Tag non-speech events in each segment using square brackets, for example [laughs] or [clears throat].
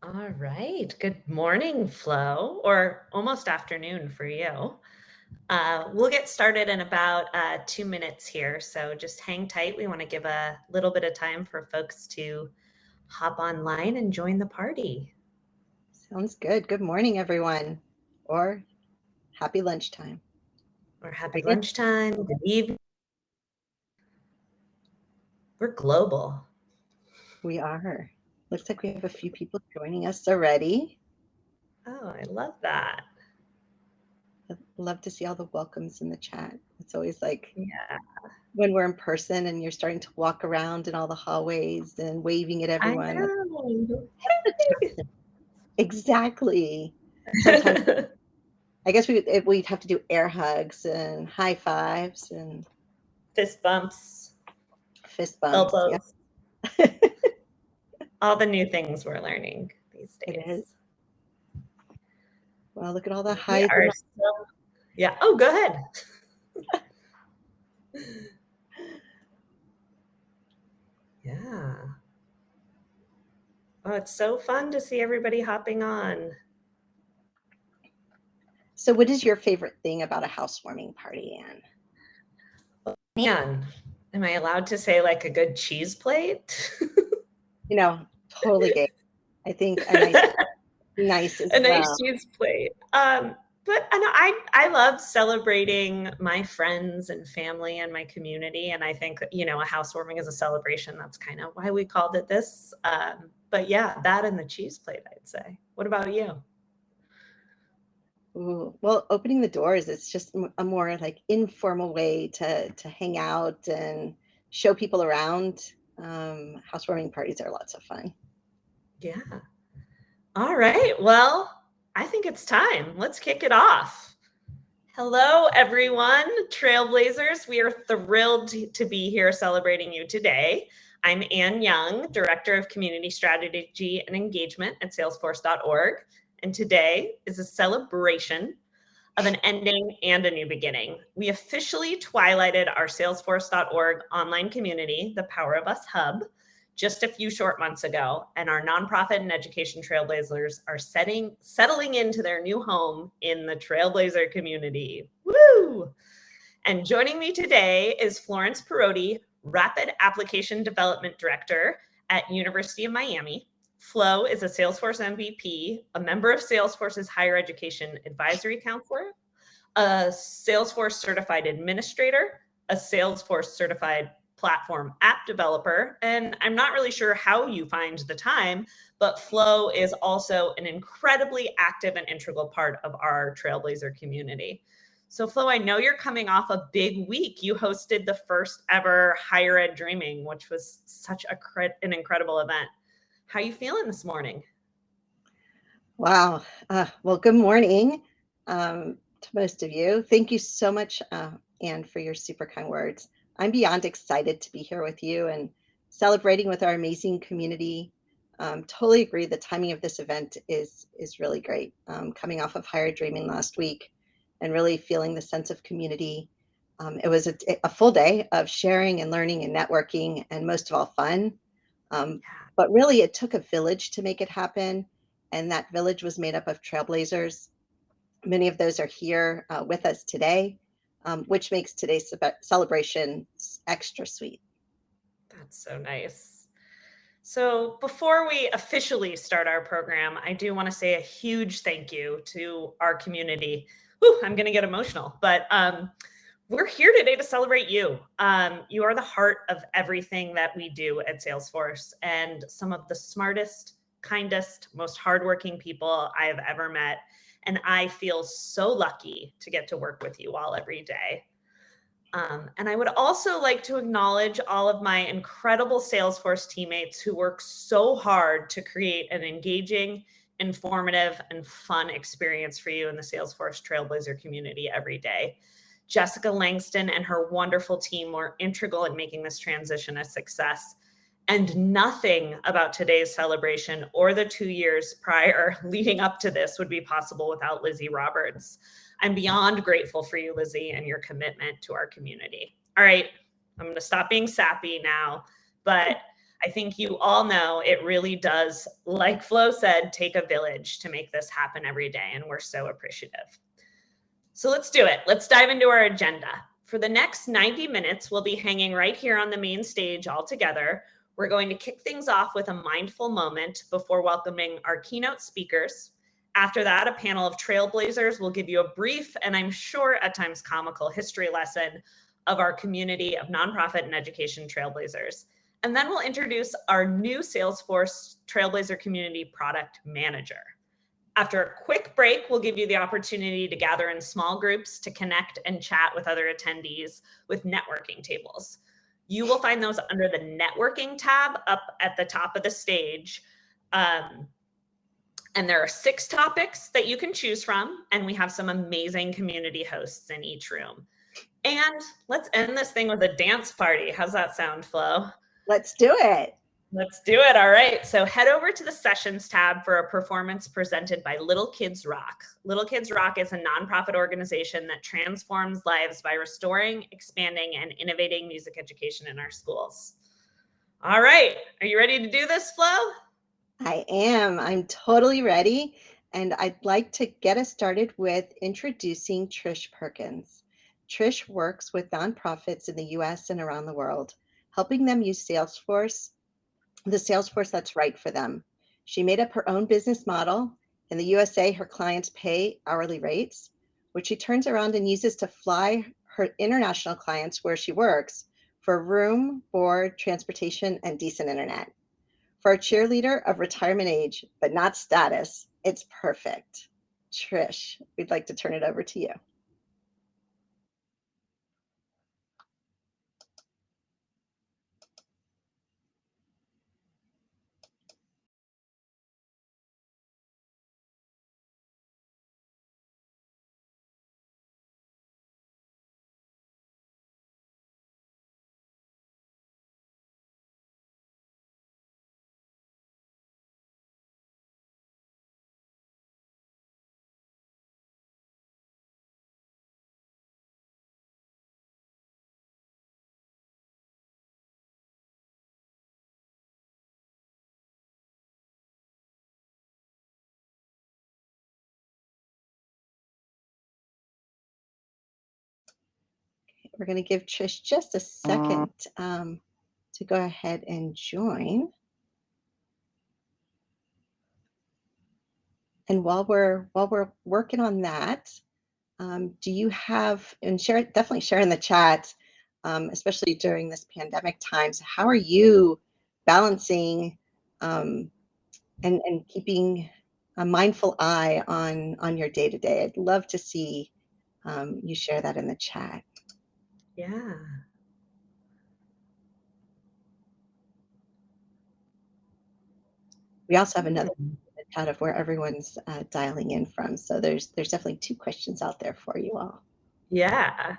All right. Good morning, Flo, or almost afternoon for you. Uh, we'll get started in about uh, two minutes here. So just hang tight. We want to give a little bit of time for folks to hop online and join the party. Sounds good. Good morning, everyone. Or happy lunchtime. Or happy lunchtime, good evening. We're global. We are. Looks like we have a few people joining us already. Oh, I love that. I'd love to see all the welcomes in the chat. It's always like yeah. when we're in person and you're starting to walk around in all the hallways and waving at everyone. [laughs] exactly. [laughs] I guess we we'd have to do air hugs and high fives and fist bumps, fist bumps, elbows. [laughs] all the new things we're learning these days. It is. Well, look at all the high. So, yeah. Oh, go ahead. [laughs] yeah. Oh, it's so fun to see everybody hopping on. So, what is your favorite thing about a housewarming party, Anne? Man, am I allowed to say like a good cheese plate? [laughs] you know, totally gay. I think a nice, [laughs] nice a nice well. cheese plate. Um, but I know I I love celebrating my friends and family and my community, and I think you know a housewarming is a celebration. That's kind of why we called it this. Um, but yeah, that and the cheese plate, I'd say. What about you? Ooh, well, opening the doors is just a more like informal way to to hang out and show people around um, housewarming parties are lots of fun. Yeah. All right. Well, I think it's time. Let's kick it off. Hello, everyone, Trailblazers. We are thrilled to be here celebrating you today. I'm Ann Young, Director of Community Strategy and Engagement at Salesforce.org. And today is a celebration of an ending and a new beginning. We officially twilighted our Salesforce.org online community, the Power of Us Hub, just a few short months ago, and our nonprofit and education trailblazers are setting settling into their new home in the Trailblazer community. Woo! And joining me today is Florence Perotti, Rapid Application Development Director at University of Miami. Flo is a Salesforce MVP, a member of Salesforce's Higher Education Advisory Counselor, a Salesforce certified administrator, a Salesforce certified platform app developer. And I'm not really sure how you find the time, but Flo is also an incredibly active and integral part of our Trailblazer community. So Flo, I know you're coming off a big week. You hosted the first ever Higher Ed Dreaming, which was such a an incredible event. How you feeling this morning? Wow. Uh, well, good morning um, to most of you. Thank you so much, uh, Anne, for your super kind words. I'm beyond excited to be here with you and celebrating with our amazing community. Um, totally agree. The timing of this event is is really great. Um, coming off of Higher Dreaming last week, and really feeling the sense of community. Um, it was a, a, full day of sharing and learning and networking, and most of all, fun. Um, but really, it took a village to make it happen. And that village was made up of trailblazers. Many of those are here uh, with us today, um, which makes today's celebration extra sweet. That's so nice. So before we officially start our program, I do want to say a huge thank you to our community. Ooh, I'm going to get emotional, but um, we're here today to celebrate you. Um, you are the heart of everything that we do at Salesforce and some of the smartest, kindest, most hardworking people I have ever met. And I feel so lucky to get to work with you all every day. Um, and I would also like to acknowledge all of my incredible Salesforce teammates who work so hard to create an engaging, informative, and fun experience for you in the Salesforce Trailblazer community every day. Jessica Langston and her wonderful team were integral in making this transition a success. And nothing about today's celebration or the two years prior [laughs] leading up to this would be possible without Lizzie Roberts. I'm beyond grateful for you, Lizzie, and your commitment to our community. All right, I'm going to stop being sappy now, but I think you all know it really does, like Flo said, take a village to make this happen every day. And we're so appreciative. So let's do it. Let's dive into our agenda. For the next 90 minutes, we'll be hanging right here on the main stage all together. We're going to kick things off with a mindful moment before welcoming our keynote speakers. After that, a panel of trailblazers will give you a brief and I'm sure at times comical history lesson of our community of nonprofit and education trailblazers. And then we'll introduce our new Salesforce Trailblazer Community Product Manager. After a quick break, we'll give you the opportunity to gather in small groups to connect and chat with other attendees with networking tables. You will find those under the networking tab up at the top of the stage. Um, and there are six topics that you can choose from, and we have some amazing community hosts in each room. And let's end this thing with a dance party. How's that sound, Flo? Let's do it. Let's do it. All right. So head over to the sessions tab for a performance presented by Little Kids Rock. Little Kids Rock is a nonprofit organization that transforms lives by restoring, expanding, and innovating music education in our schools. All right. Are you ready to do this, Flo? I am. I'm totally ready. And I'd like to get us started with introducing Trish Perkins. Trish works with nonprofits in the US and around the world, helping them use Salesforce the Salesforce that's right for them. She made up her own business model. In the USA, her clients pay hourly rates, which she turns around and uses to fly her international clients where she works for room, board, transportation, and decent internet. For a cheerleader of retirement age, but not status, it's perfect. Trish, we'd like to turn it over to you. We're going to give Trish just a second um, to go ahead and join. And while we're while we're working on that, um, do you have and share definitely share in the chat, um, especially during this pandemic times. How are you balancing um, and and keeping a mindful eye on on your day to day? I'd love to see um, you share that in the chat. Yeah. We also have another chat of where everyone's uh, dialing in from. So there's there's definitely two questions out there for you all. Yeah.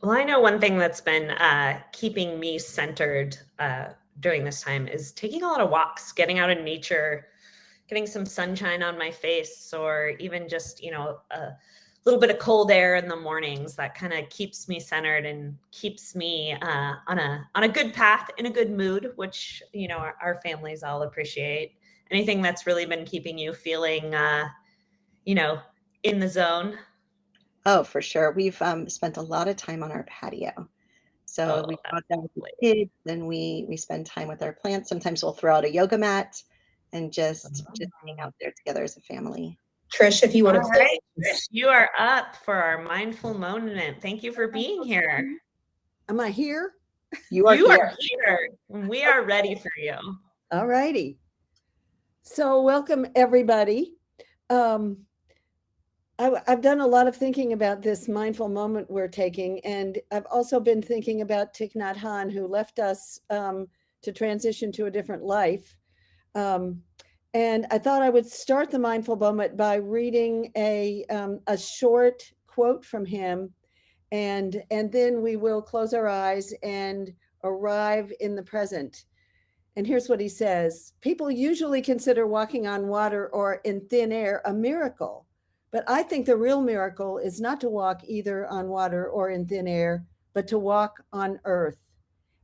Well, I know one thing that's been uh, keeping me centered uh, during this time is taking a lot of walks, getting out in nature, getting some sunshine on my face, or even just, you know, a little bit of cold air in the mornings that kind of keeps me centered and keeps me uh, on a on a good path in a good mood which you know our, our families all appreciate. Anything that's really been keeping you feeling uh, you know in the zone? Oh for sure. We've um, spent a lot of time on our patio. So oh, we go out there with the kids and we we spend time with our plants. Sometimes we'll throw out a yoga mat and just oh. just hang out there together as a family Trish, if you want to. Right, Trish, you are up for our mindful moment. Thank you for being here. Am I here? You are, you here. are here. We are ready for you. All righty. So welcome everybody. Um, I, I've done a lot of thinking about this mindful moment we're taking, and I've also been thinking about Thich Nhat Hanh, who left us um, to transition to a different life. Um, and I thought I would start the mindful moment by reading a, um, a short quote from him. And, and then we will close our eyes and arrive in the present. And here's what he says. People usually consider walking on water or in thin air a miracle. But I think the real miracle is not to walk either on water or in thin air, but to walk on earth.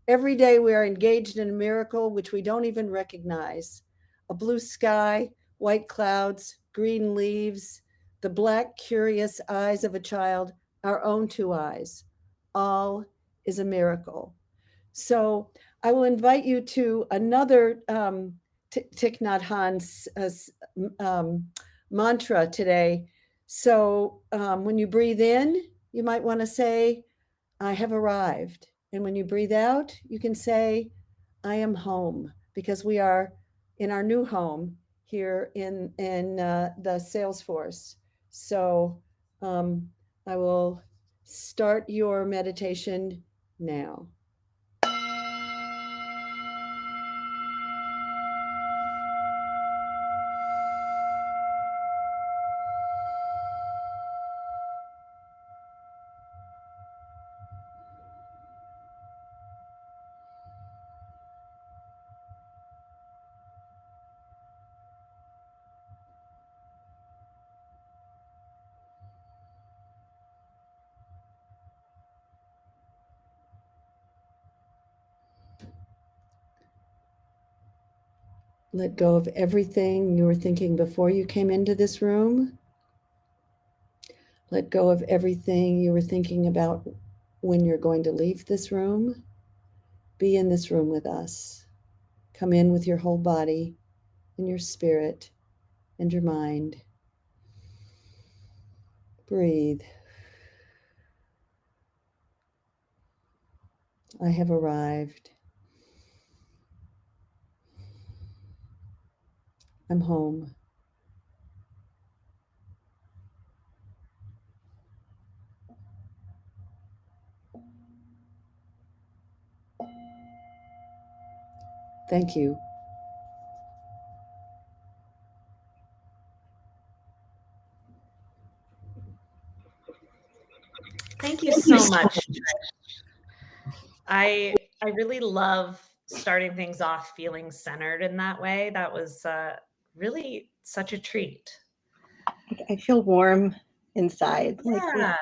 Every day we are engaged in a miracle which we don't even recognize. A blue sky, white clouds, green leaves, the black, curious eyes of a child, our own two eyes. All is a miracle. So I will invite you to another um, Thich Nhat Hanh's uh, um, mantra today. So um, when you breathe in, you might want to say, I have arrived. And when you breathe out, you can say, I am home because we are in our new home here in, in uh, the Salesforce. So um, I will start your meditation now. Let go of everything you were thinking before you came into this room. Let go of everything you were thinking about when you're going to leave this room. Be in this room with us. Come in with your whole body and your spirit and your mind. Breathe. I have arrived. I'm home. Thank you. Thank you so much. I I really love starting things off feeling centered in that way. That was uh, really such a treat. I feel warm inside. Yeah.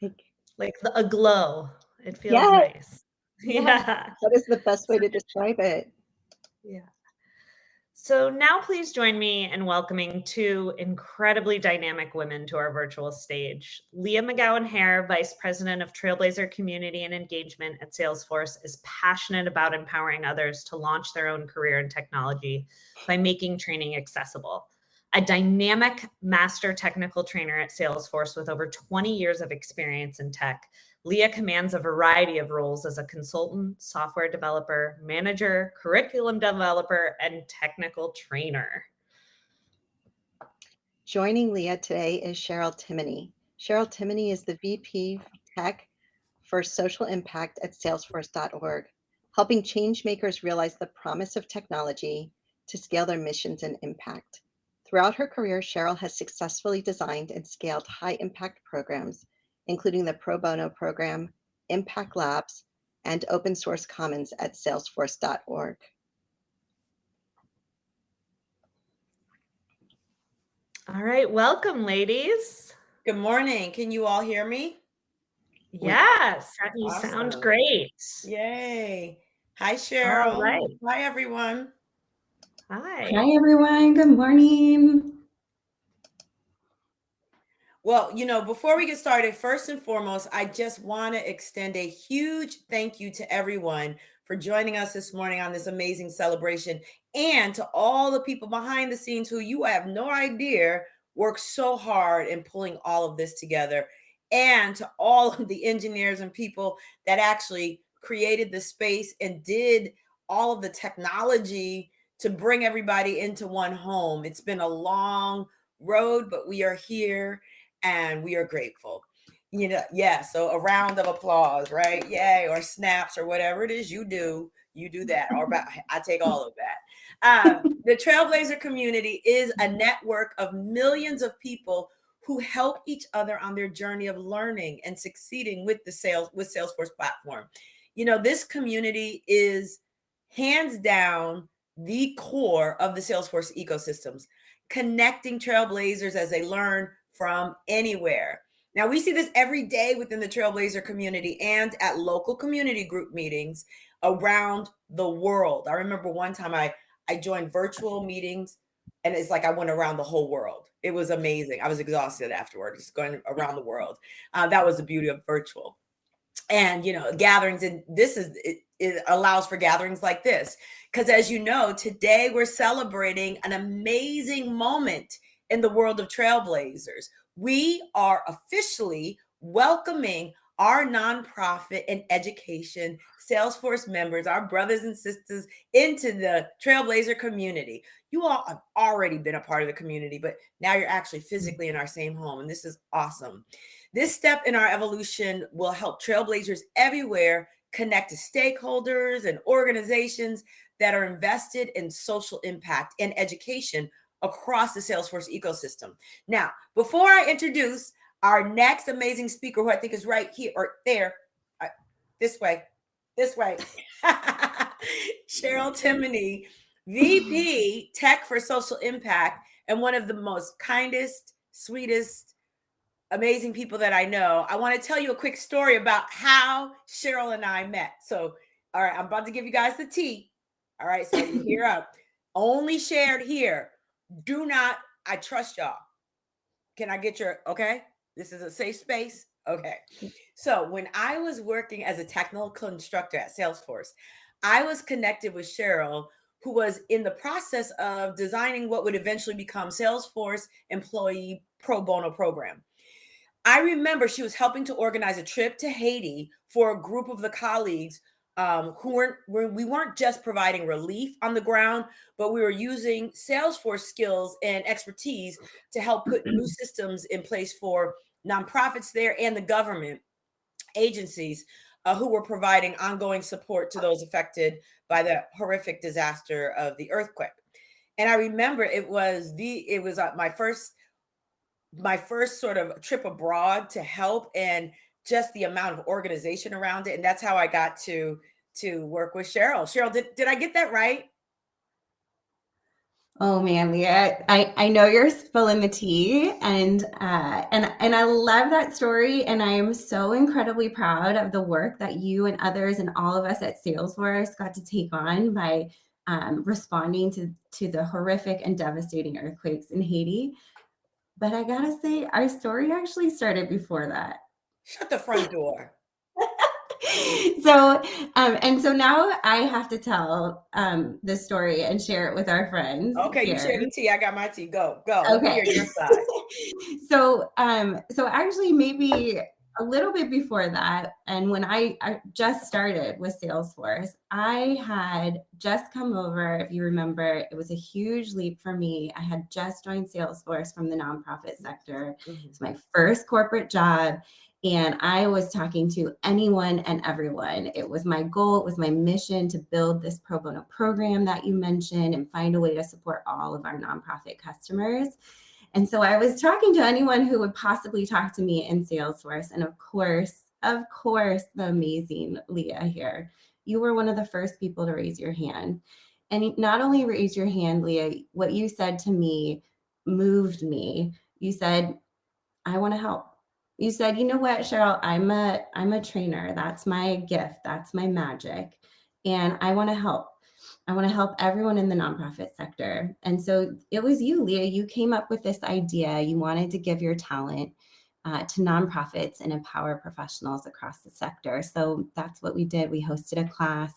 Like, like a glow. It feels nice. [laughs] Yeah. yeah. That is the best way to describe it. Yeah. So now please join me in welcoming two incredibly dynamic women to our virtual stage. Leah McGowen Hare, Vice President of Trailblazer Community and Engagement at Salesforce, is passionate about empowering others to launch their own career in technology by making training accessible. A dynamic master technical trainer at Salesforce with over 20 years of experience in tech, Leah commands a variety of roles as a consultant, software developer, manager, curriculum developer, and technical trainer. Joining Leah today is Cheryl Timoney. Cheryl Timoney is the VP Tech for Social Impact at Salesforce.org, helping changemakers realize the promise of technology to scale their missions and impact. Throughout her career, Cheryl has successfully designed and scaled high impact programs including the Pro Bono program, Impact Labs, and Open Source Commons at salesforce.org. All right, welcome, ladies. Good morning. Can you all hear me? Yes, you awesome. sound great. Yay. Hi, Cheryl. All right. Hi, everyone. Hi. Hi, everyone. Good morning. Well, you know, before we get started, first and foremost, I just want to extend a huge thank you to everyone for joining us this morning on this amazing celebration and to all the people behind the scenes who you have no idea work so hard in pulling all of this together and to all [laughs] of the engineers and people that actually created the space and did all of the technology to bring everybody into one home. It's been a long road, but we are here and we are grateful. You know, yeah. So a round of applause, right? Yay, or snaps or whatever it is you do, you do that. Or [laughs] I take all of that. Um, the Trailblazer community is a network of millions of people who help each other on their journey of learning and succeeding with the sales with Salesforce platform. You know, this community is hands down the core of the Salesforce ecosystems, connecting trailblazers as they learn from anywhere. Now, we see this every day within the Trailblazer community and at local community group meetings around the world. I remember one time I I joined virtual meetings and it's like I went around the whole world. It was amazing. I was exhausted afterward, just going around the world. Uh, that was the beauty of virtual. And you know, gatherings, and this is it, it allows for gatherings like this. Because as you know, today we're celebrating an amazing moment in the world of trailblazers. We are officially welcoming our nonprofit and education Salesforce members, our brothers and sisters, into the Trailblazer community. You all have already been a part of the community, but now you're actually mm. physically in our same home, and this is awesome. This step in our evolution will help Trailblazers everywhere connect to stakeholders and organizations that are invested in social impact and education across the Salesforce ecosystem. Now, before I introduce our next amazing speaker, who I think is right here or there, uh, this way, this way, [laughs] Cheryl Timoney, VP Tech for Social Impact, and one of the most kindest, sweetest, amazing people that I know. I want to tell you a quick story about how Cheryl and I met. So, all right, I'm about to give you guys the tea. All right, so here up. Only shared here. Do not, I trust y'all. Can I get your okay? This is a safe space. Okay. So when I was working as a technical instructor at Salesforce, I was connected with Cheryl, who was in the process of designing what would eventually become Salesforce Employee Pro Bono Program. I remember she was helping to organize a trip to Haiti for a group of the colleagues um, who weren't we weren't just providing relief on the ground, but we were using Salesforce skills and expertise to help put new [clears throat] systems in place for nonprofits there and the government agencies uh, who were providing ongoing support to those affected by the horrific disaster of the earthquake. And I remember it was the it was uh, my first my first sort of trip abroad to help and just the amount of organization around it and that's how I got to to work with Cheryl. Cheryl, did, did I get that right? Oh man, Leah, I, I know you're spilling the tea and uh, and and I love that story and I am so incredibly proud of the work that you and others and all of us at Salesforce got to take on by um, responding to to the horrific and devastating earthquakes in Haiti. But I gotta say, our story actually started before that. Shut the front door. [laughs] so um and so now i have to tell um the story and share it with our friends okay here. you share the tea i got my tea go go okay your side. [laughs] so um so actually maybe a little bit before that and when I, I just started with salesforce i had just come over if you remember it was a huge leap for me i had just joined salesforce from the nonprofit sector mm-hmm. it's my first corporate job and I was talking to anyone and everyone. It was my goal, it was my mission to build this pro bono program that you mentioned and find a way to support all of our nonprofit customers. And so I was talking to anyone who would possibly talk to me in Salesforce. And of course, of course, the amazing Leah here. You were one of the first people to raise your hand. And not only raise your hand, Leah, what you said to me moved me. You said, I want to help you said, you know what, Cheryl, I'm a I'm a trainer. That's my gift. That's my magic. And I want to help. I want to help everyone in the nonprofit sector. And so it was you, Leah. You came up with this idea. You wanted to give your talent uh, to nonprofits and empower professionals across the sector. So that's what we did. We hosted a class.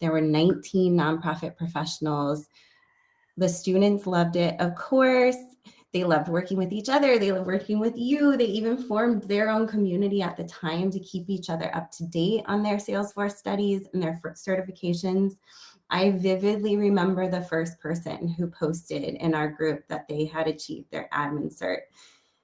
There were 19 nonprofit professionals. The students loved it, of course. They loved working with each other. They loved working with you. They even formed their own community at the time to keep each other up to date on their Salesforce studies and their certifications. I vividly remember the first person who posted in our group that they had achieved their admin cert.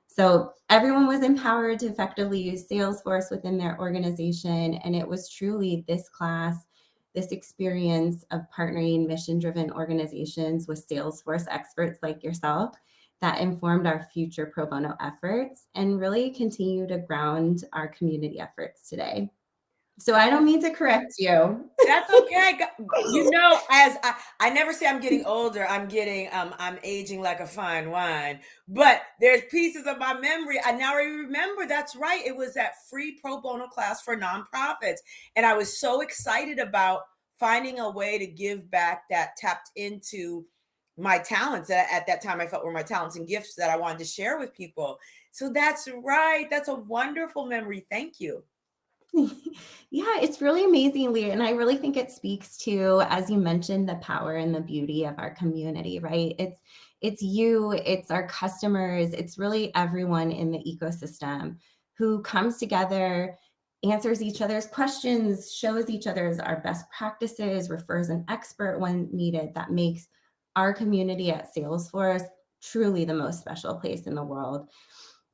So everyone was empowered to effectively use Salesforce within their organization. And it was truly this class, this experience of partnering mission driven organizations with Salesforce experts like yourself that informed our future pro bono efforts and really continue to ground our community efforts today. So I don't mean to correct you. That's okay. You know, as I, I never say I'm getting older, I'm getting um I'm aging like a fine wine. But there's pieces of my memory. I now remember that's right. It was that free pro bono class for nonprofits. And I was so excited about finding a way to give back that tapped into my talents that at that time I felt were my talents and gifts that I wanted to share with people. So that's right. That's a wonderful memory. Thank you. [laughs] yeah, it's really amazing, Leah. And I really think it speaks to, as you mentioned, the power and the beauty of our community, right? It's it's you, it's our customers, it's really everyone in the ecosystem who comes together, answers each other's questions, shows each other's our best practices, refers an expert when needed. That makes our community at Salesforce truly the most special place in the world.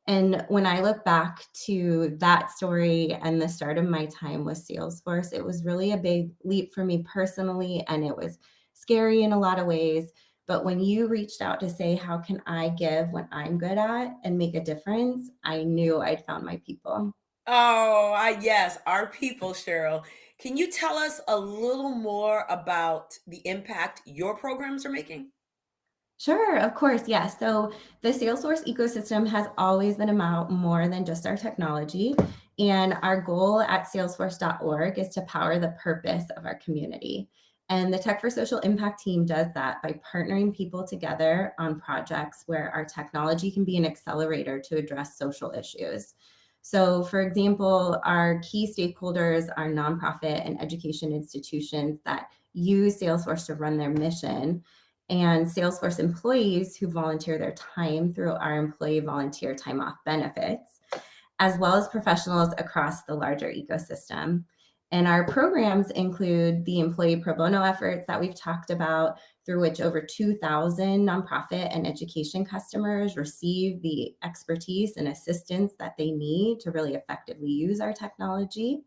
And when I look back to that story and the start of my time with Salesforce, it was really a big leap for me personally, and it was scary in a lot of ways. But when you reached out to say, How can I give what I'm good at and make a difference? I knew I'd found my people. Oh, I, yes, our people, Cheryl. Can you tell us a little more about the impact your programs are making? Sure, of course. Yes. So the Salesforce ecosystem has always been about more than just our technology. And our goal at salesforce.org is to power the purpose of our community. And the Tech for Social Impact team does that by partnering people together on projects where our technology can be an accelerator to address social issues. So, for example, our key stakeholders are nonprofit and education institutions that use Salesforce to run their mission and Salesforce employees who volunteer their time through our employee volunteer time off benefits, as well as professionals across the larger ecosystem. And our programs include the employee pro bono efforts that we've talked about, through which over 2,000 nonprofit and education customers receive the expertise and assistance that they need to really effectively use our technology.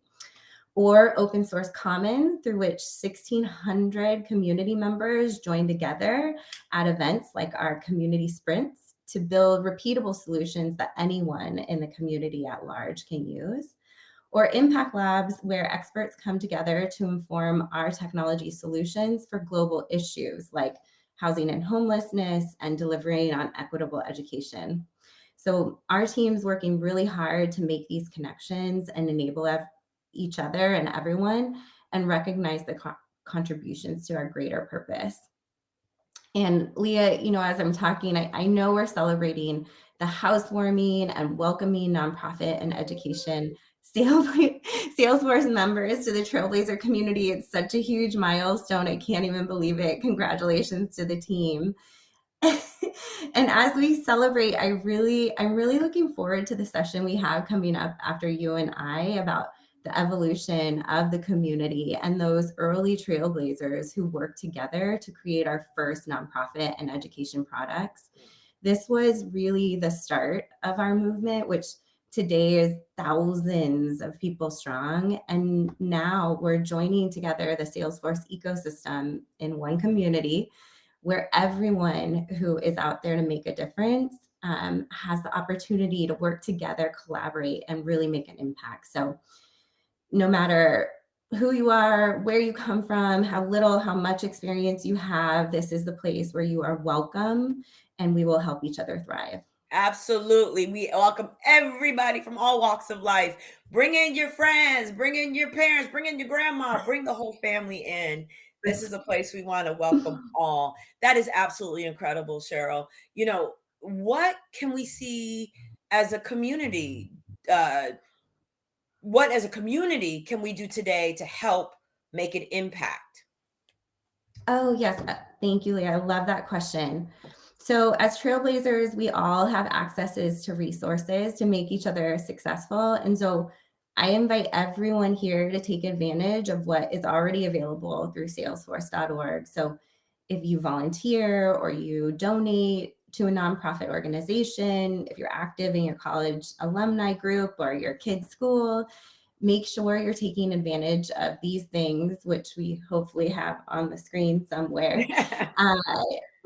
Or open source common through which 1600 community members join together at events like our community sprints to build repeatable solutions that anyone in the community at large can use or impact labs where experts come together to inform our technology solutions for global issues like housing and homelessness and delivering on equitable education. So our team's working really hard to make these connections and enable each other and everyone and recognize the co contributions to our greater purpose. And Leah, you know, as I'm talking, I, I know we're celebrating the housewarming and welcoming nonprofit and education sales, [laughs] Salesforce members to the Trailblazer community. It's such a huge milestone. I can't even believe it. Congratulations to the team. [laughs] and as we celebrate, I really, I'm really looking forward to the session we have coming up after you and I about the evolution of the community and those early trailblazers who worked together to create our first nonprofit and education products. This was really the start of our movement, which today is thousands of people strong. And now we're joining together the Salesforce ecosystem in one community where everyone who is out there to make a difference um, has the opportunity to work together, collaborate, and really make an impact. So no matter who you are, where you come from, how little, how much experience you have, this is the place where you are welcome and we will help each other thrive. Absolutely. We welcome everybody from all walks of life. Bring in your friends, bring in your parents, bring in your grandma, bring the whole family in. This is a place we want to welcome all. That is absolutely incredible, Cheryl. You know, what can we see as a community uh, what as a community can we do today to help make an impact? Oh, yes. Uh, thank you, Leah. I love that question. So as trailblazers, we all have accesses to resources to make each other successful. And so I invite everyone here to take advantage of what is already available through salesforce.org. So if you volunteer or you donate to a nonprofit organization, if you're active in your college alumni group or your kid's school, make sure you're taking advantage of these things, which we hopefully have on the screen somewhere. [laughs] uh,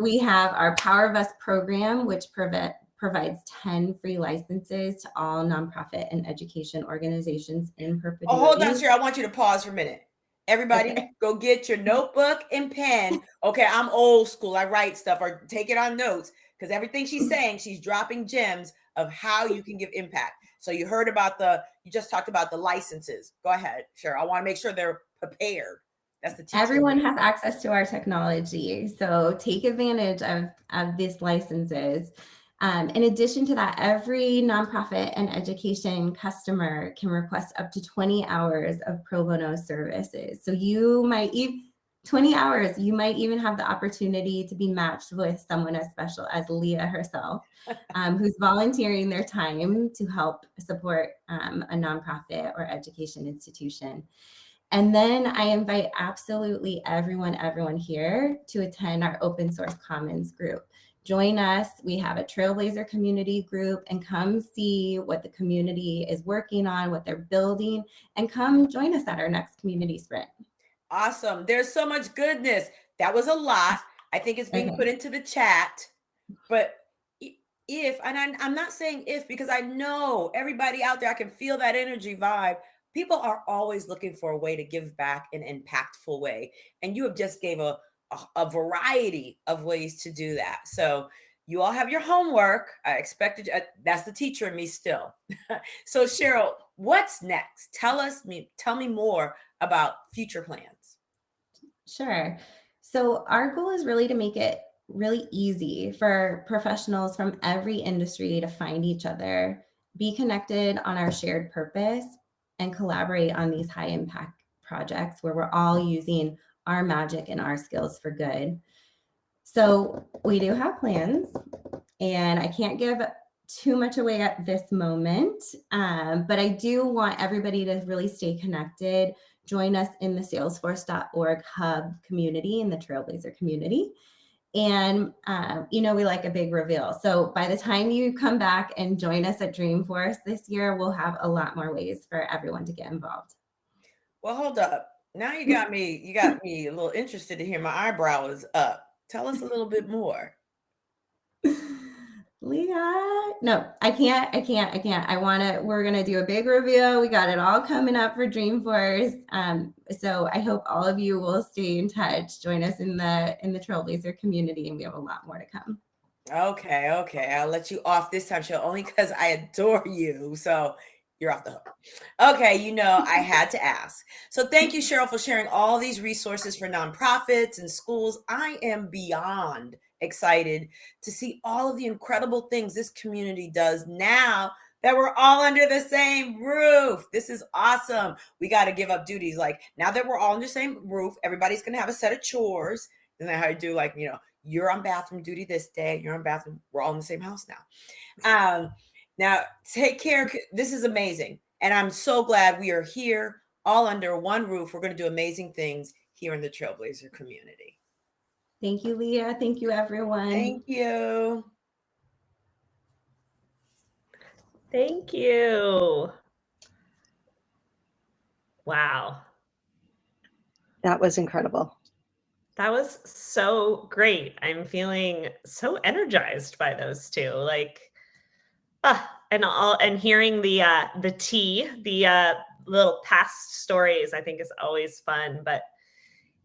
we have our Power of Us program, which prevent, provides 10 free licenses to all nonprofit and education organizations in perpetuity. Oh, hold on, Cheryl. I want you to pause for a minute. Everybody, Okay. go get your notebook and pen. Okay, I'm old school. I write stuff or take it on notes because everything she's [laughs] saying, she's dropping gems of how you can give impact. So you heard about the, you just talked about the licenses. Go ahead, Cheryl. I want to make sure they're prepared. That's the teacher. Everyone has access to our technology, so take advantage of, of these licenses. Um, in addition to that, every nonprofit and education customer can request up to 20 hours of pro bono services. So you might even 20 hours, you might even have the opportunity to be matched with someone as special as Leah herself, [laughs] um, who's volunteering their time to help support um, a nonprofit or education institution. And then I invite absolutely everyone, everyone here to attend our open source commons group. Join us. We have a Trailblazer community group and come see what the community is working on, what they're building, and come join us at our next community sprint. Awesome. There's so much goodness. That was a lot. I think it's being Okay. put into the chat. But if, and I'm, I'm not saying if because I know everybody out there, I can feel that energy vibe. People are always looking for a way to give back in an impactful way. And you have just gave a, a, a variety of ways to do that. So you all have your homework. I expected uh, that's the teacher in me still. [laughs] so Cheryl, what's next? Tell us me, tell me more about future plans. Sure. So our goal is really to make it really easy for professionals from every industry to find each other, be connected on our shared purpose, and collaborate on these high impact projects where we're all using our magic and our skills for good. So we do have plans, and I can't give too much away at this moment, um, but I do want everybody to really stay connected join us in the salesforce.org hub community in the trailblazer community and um, you know we like a big reveal so by the time you come back and join us at dreamforce this year we'll have a lot more ways for everyone to get involved Well, hold up. Now you got me, you got me a little interested to hear my eyebrow is up. Tell us a little bit more. [laughs] leah no i can't i can't i can't i want to we're going to do a big reveal we got it all coming up for dreamforce um, so i hope all of you will stay in touch join us in the in the trailblazer community and we have a lot more to come Okay, okay. I'll let you off this time, show only because I adore you. So you're off the hook. Okay, you know, I [laughs] had to ask. So thank you, Cheryl, for sharing all these resources for nonprofits and schools. I am beyond excited to see all of the incredible things this community does now that we're all under the same roof. This is awesome. We got to give up duties. Like now that we're all under the same roof, everybody's going to have a set of chores. And then how you do like, you know, you're on bathroom duty this day, you're on bathroom, we're all in the same house now. Um, now take care. This is amazing. And I'm so glad we are here all under one roof. We're going to do amazing things here in the Trailblazer community. Thank you leah thank you everyone Thank you. Thank you. Wow. That was incredible. That was so great. I'm feeling so energized by those two. Like, ah, and all and hearing the uh the tea, the uh little past stories, I think is always fun. But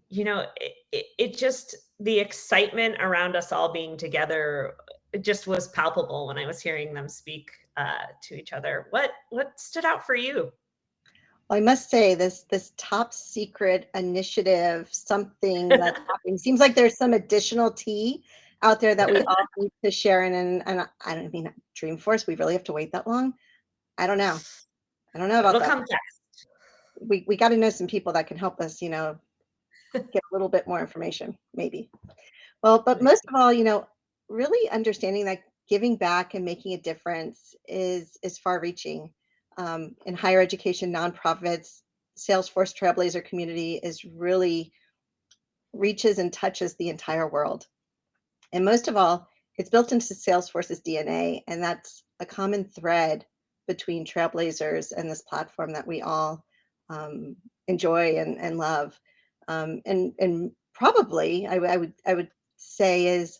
you know, it, it, it just the excitement around us all being together just was palpable when I was hearing them speak uh to each other. What what stood out for you? Well, I must say this this top secret initiative, something [laughs] that's happening. Seems like there's some additional tea out there that we all [laughs] need to share. And and, and I don't mean Dreamforce. We really have to wait that long. I don't know. I don't know about It'll that. we we got to know some people that can help us. You know, get a little bit more information, maybe. Well, but most of all, you know, really understanding that giving back and making a difference is is far reaching. Um, in higher education nonprofits salesforce trailblazer community is really reaches and touches the entire world. And most of all it's built into salesforce's dna and that's a common thread between trailblazers and this platform that we all um, enjoy and, and love um, and and probably I, I would i would say is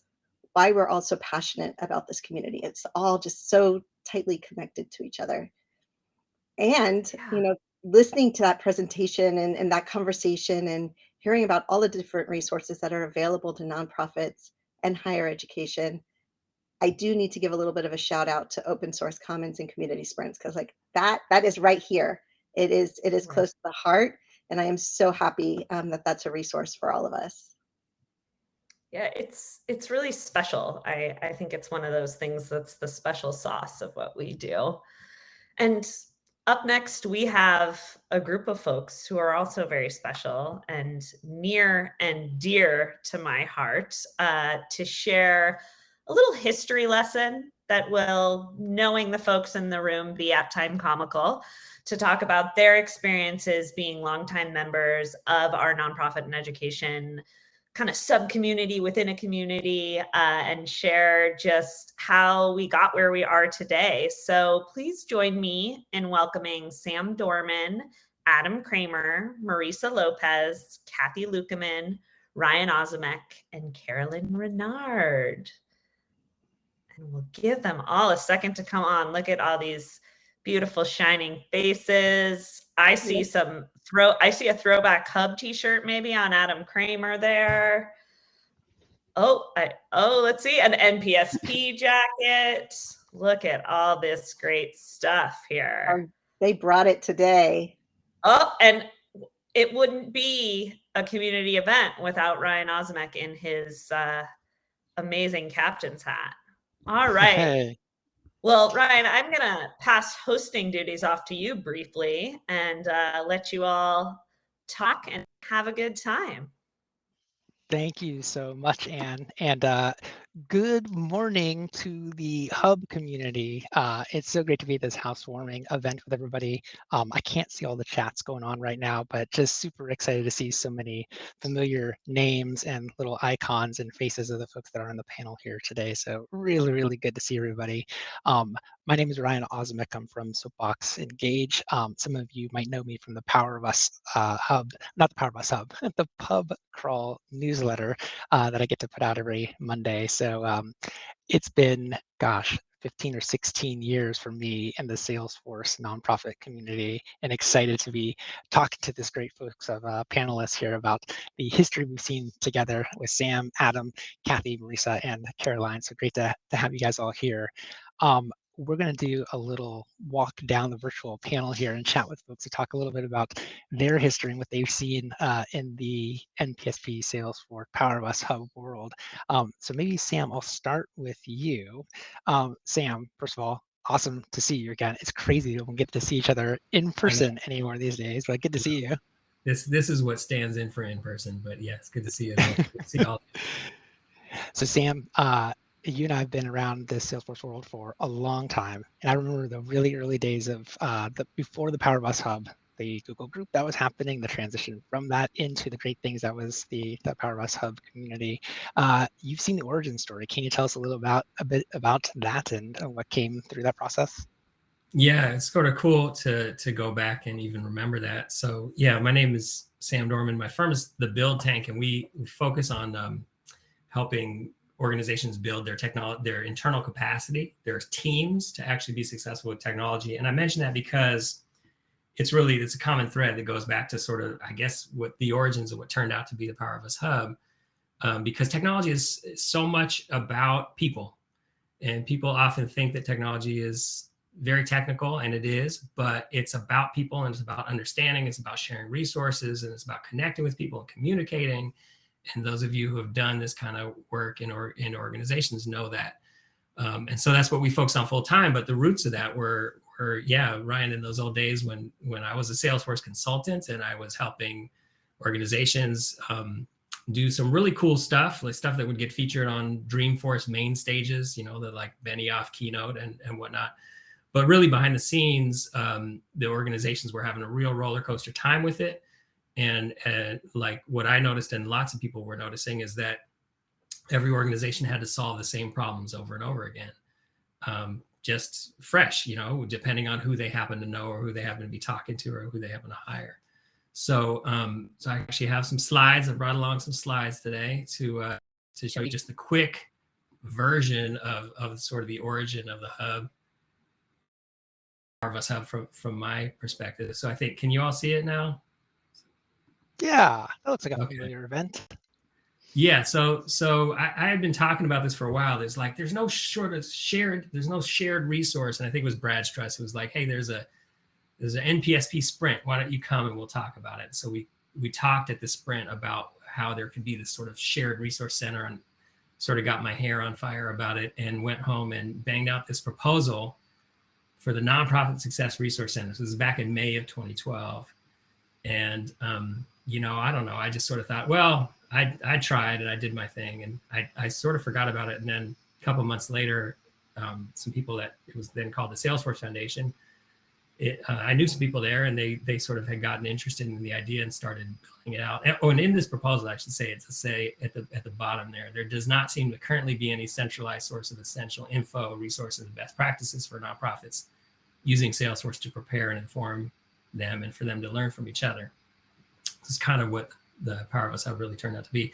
why we're all so passionate about this community. It's all just so tightly connected to each other. And, Yeah. you know, listening to that presentation and, and that conversation and hearing about all the different resources that are available to nonprofits and higher education, I do need to give a little bit of a shout out to open source commons and community sprints because like that that is right here. It is it is Right. close to the heart, and I am so happy um, that that's a resource for all of us. Yeah, it's it's really special. I I think it's one of those things that's the special sauce of what we do. And up next, we have a group of folks who are also very special and near and dear to my heart uh, to share a little history lesson that will, knowing the folks in the room, be at time comical to talk about their experiences being longtime members of our nonprofit and education kind of sub community within a community uh, and share just how we got where we are today. So please join me in welcoming Sam Dorman, Adam Kramer, Marisa Lopez, Kathy Lukeman, Ryan Ozimek, and Carolyn Renard. And we'll give them all a second to come on. Look at all these beautiful shining faces. I see some throw I see a throwback hub t-shirt maybe on Adam Kramer there. Oh, I oh, let's see an NPSP [laughs] jacket. Look at all this great stuff here. Um, They brought it today. Oh, and it wouldn't be a community event without Ryan Ozimek in his uh, amazing captain's hat. All right. Hey, [laughs] Well, Ryan, I'm going to pass hosting duties off to you briefly and uh, let you all talk and have a good time. thank you so much, Anne. And uh, good morning to the Hub community. Uh, it's so great to be at this housewarming event with everybody. Um, I can't see all the chats going on right now, but just super excited to see so many familiar names and little icons and faces of the folks that are on the panel here today. So really, really good to see everybody. Um, my name is Ryan Ozimek. I'm from Soapbox Engage. Um, some of you might know me from the Power of Us uh, Hub, not the Power of Us Hub, [laughs] the Pub Crawl newsletter uh, that I get to put out every Monday. So um, it's been, gosh, 15 or 16 years for me in the Salesforce nonprofit community and excited to be talking to this great folks of uh, panelists here about the history we've seen together with Sam, Adam, Kathy, Marisa, and Caroline. So great to, to have you guys all here. Um, we're going to do a little walk down the virtual panel here and chat with folks to talk a little bit about their history and what they've seen uh, in the NPSP Salesforce Power of Us Hub world. Um, so maybe Sam, I'll start with you. Um, Sam, first of all, awesome to see you again. It's crazy we don't get to see each other in person anymore these days, but good to see you. This this is what stands in for in person. But yeah, it's good to see you. Good to see all. [laughs] So Sam, uh, you and I have been around the Salesforce world for a long time, and I remember the really early days of uh, the before the Power of Hub, the Google group that was happening, the transition from that into the great things that was the, the Power of Hub community. Uh, you've seen the origin story. Can you tell us a little about a bit about that and uh, what came through that process? Yeah, it's sort of cool to to go back and even remember that. So yeah, my name is Sam Dorman. My firm is the Build Tank, and we, we focus on um, helping organizations build their technology, their internal capacity, their teams to actually be successful with technology. And I mention that because it's really it's a common thread that goes back to sort of I guess what the origins of what turned out to be the Power of Us Hub, um, because technology is so much about people, and people often think that technology is very technical, and it is, but it's about people and it's about understanding, it's about sharing resources, and it's about connecting with people and communicating. And those of you who have done this kind of work in or in organizations know that. Um, and so that's what we focus on full time. But the roots of that were were yeah, Ryan, in those old days when when I was a Salesforce consultant and I was helping organizations um, do some really cool stuff, like stuff that would get featured on Dreamforce main stages, you know, the like Benioff keynote and and whatnot. But really behind the scenes, um, the organizations were having a real roller coaster time with it. And uh, like what I noticed and lots of people were noticing is that every organization had to solve the same problems over and over again. Um, just fresh, you know, depending on who they happen to know or who they happen to be talking to or who they happen to hire. So, um, so I actually have some slides. I brought along some slides today to uh, to show you just a quick version of of sort of the origin of the hub of us hub from from my perspective so i think can you all see it now Yeah, that looks like a Okay. familiar event. Yeah, so so I, I had been talking about this for a while. There's like there's no sort of shared there's no shared resource, and I think it was Brad Struss who was like, hey, there's a there's an NPSP sprint. Why don't you come and we'll talk about it? So we we talked at the sprint about how there could be this sort of shared resource center, and sort of got my hair on fire about it, and went home and banged out this proposal for the nonprofit success resource center. So this was back in May of 2012, and um, you know I don't know. I just sort of thought, well. I, I tried and I did my thing and I, I sort of forgot about it. And then a couple months later, um, some people that it was then called the Salesforce Foundation, it, uh, I knew some people there and they they sort of had gotten interested in the idea and started building it out. And, oh, and in this proposal, I should say it to say at the at the bottom there, there does not seem to currently be any centralized source of essential info, resources, and best practices for nonprofits using Salesforce to prepare and inform them and for them to learn from each other. Is kind of what the Power of Us Hub really turned out to be.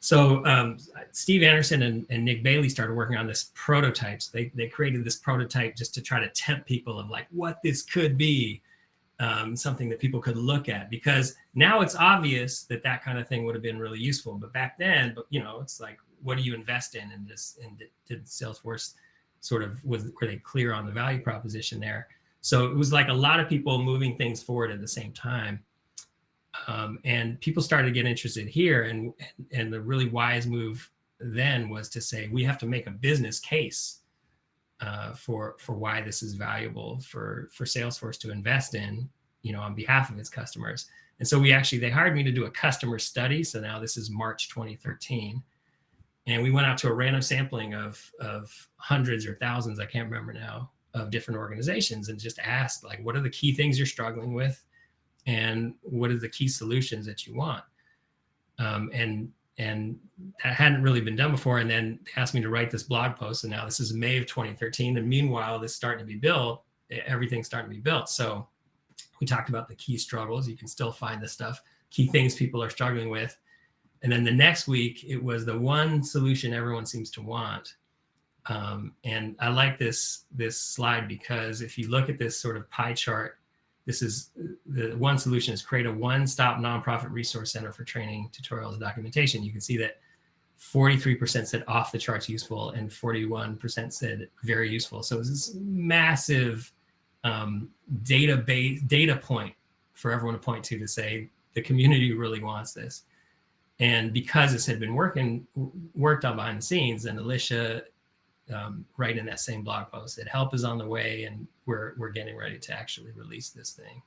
So um, Steve Anderson and, and Nick Bailey started working on this prototypes. They, they created this prototype just to try to tempt people of like what this could be, um, something that people could look at. Because now it's obvious that that kind of thing would have been really useful. But back then, but you know, it's like what do you invest in? And this and did Salesforce sort of was were they clear on the value proposition there? So it was like a lot of people moving things forward at the same time um, and people started to get interested here and and the really wise move then was to say we have to make a business case uh, for for why this is valuable for for salesforce to invest in you know on behalf of its customers. And so we actually they hired me to do a customer study. So now this is march 2013 and we went out to a random sampling of of hundreds or thousands i can't remember now of different organizations and just asked like what are the key things you're struggling with and what are the key solutions that you want? Um, and and that hadn't really been done before and then asked me to write this blog post and now this is may of 2013 and meanwhile this starting to be built everything's starting to be built. So we talked about the key struggles you can still find this stuff key things people are struggling with. And then the next week it was the one solution everyone seems to want. Um, and i like this this slide because if you look at this sort of pie chart this is the one solution is create a one-stop nonprofit resource center for training, tutorials, and documentation. You can see that 43% said off the charts useful and 41% said very useful. So it's this massive um, database data point for everyone to point to to say the community really wants this. And because this had been working worked on behind the scenes, and Alicia um, right in that same blog post that help is on the way and we're we're getting ready to actually release this thing.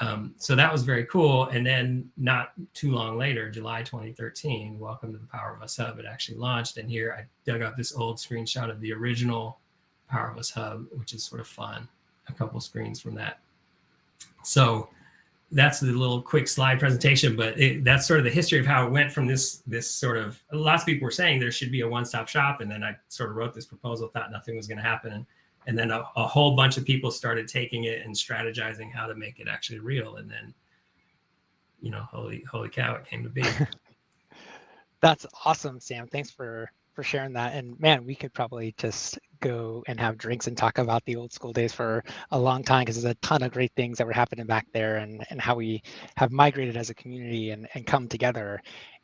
Um, so that was very cool. And then not too long later, July 2013, welcome to the Power of Us Hub. It actually launched. And here I dug up this old screenshot of the original Power of Us Hub, which is sort of fun. A couple screens from that. So that's the little quick slide presentation, but it, that's sort of the history of how it went from this this sort of lots of people were saying there should be a one-stop shop, and then I sort of wrote this proposal, thought nothing was going to happen, and, and then a, a, whole bunch of people started taking it and strategizing how to make it actually real, and then you know, holy holy cow, it came to be. [laughs] That's awesome, Sam. Thanks for for sharing that. And man, we could probably just go and have drinks and talk about the old school days for a long time because there's a ton of great things that were happening back there and, and how we have migrated as a community and, and come together.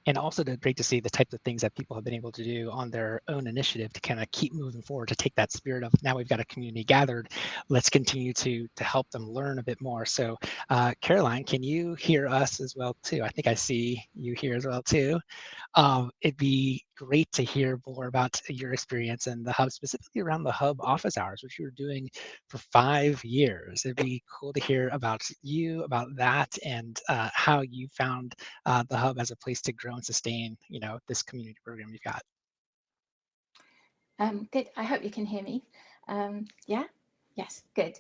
And also to, great to see the types of things that people have been able to do on their own initiative to kind of keep moving forward, to take that spirit of now we've got a community gathered, let's continue to to help them learn a bit more. So uh, Caroline, can you hear us as well too? I think I see you here as well too. Um, it'd be great to hear more about your experience and the hub, specifically around the hub office hours, which you were doing for five years. It'd be cool to hear about you, about that, and uh, how you found uh, the hub as a place to grow and sustain, you know, this community program you've got. Um, good. I hope you can hear me. Um, yeah. Yes, good.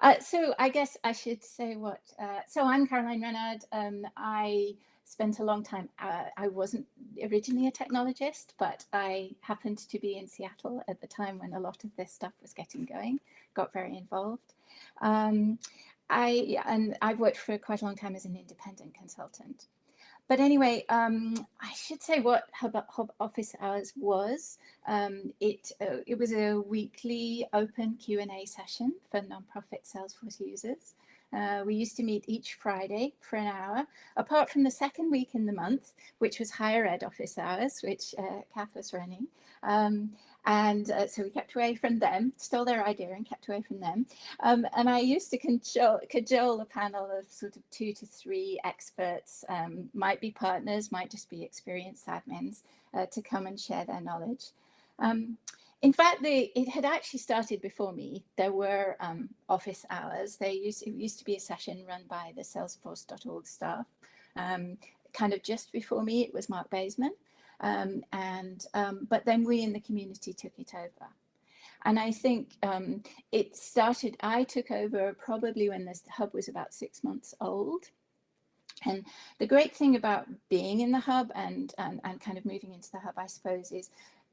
Uh, so I guess I should say what. Uh, so I'm Caroline Renard. Um, I spent a long time. Uh, I wasn't originally a technologist, but I happened to be in Seattle at the time when a lot of this stuff was getting going. Got very involved. Um, I and I've worked for quite a long time as an independent consultant. but anyway, um, I should say what Hub, Hub Office Hours was. Um, it uh, it was a weekly open Q and A session for nonprofit Salesforce users. Uh, we used to meet each Friday for an hour, apart from the second week in the month, which was higher ed office hours, which uh, Kath was running. Um, and uh, so we kept away from them, stole their idea and kept away from them. Um, and I used to cajole, a panel of sort of two to three experts, um, might be partners, might just be experienced admins, uh, to come and share their knowledge. Um, in fact, the, it had actually started before me. There were um, office hours. They used, it used to be a session run by the salesforce.org staff. Um, kind of just before me, it was Mark Baseman. Um, and um, but then we in the community took it over. And I think um, it started, I took over probably when this hub was about six months old. And the great thing about being in the hub and, and, and kind of moving into the hub, I suppose, is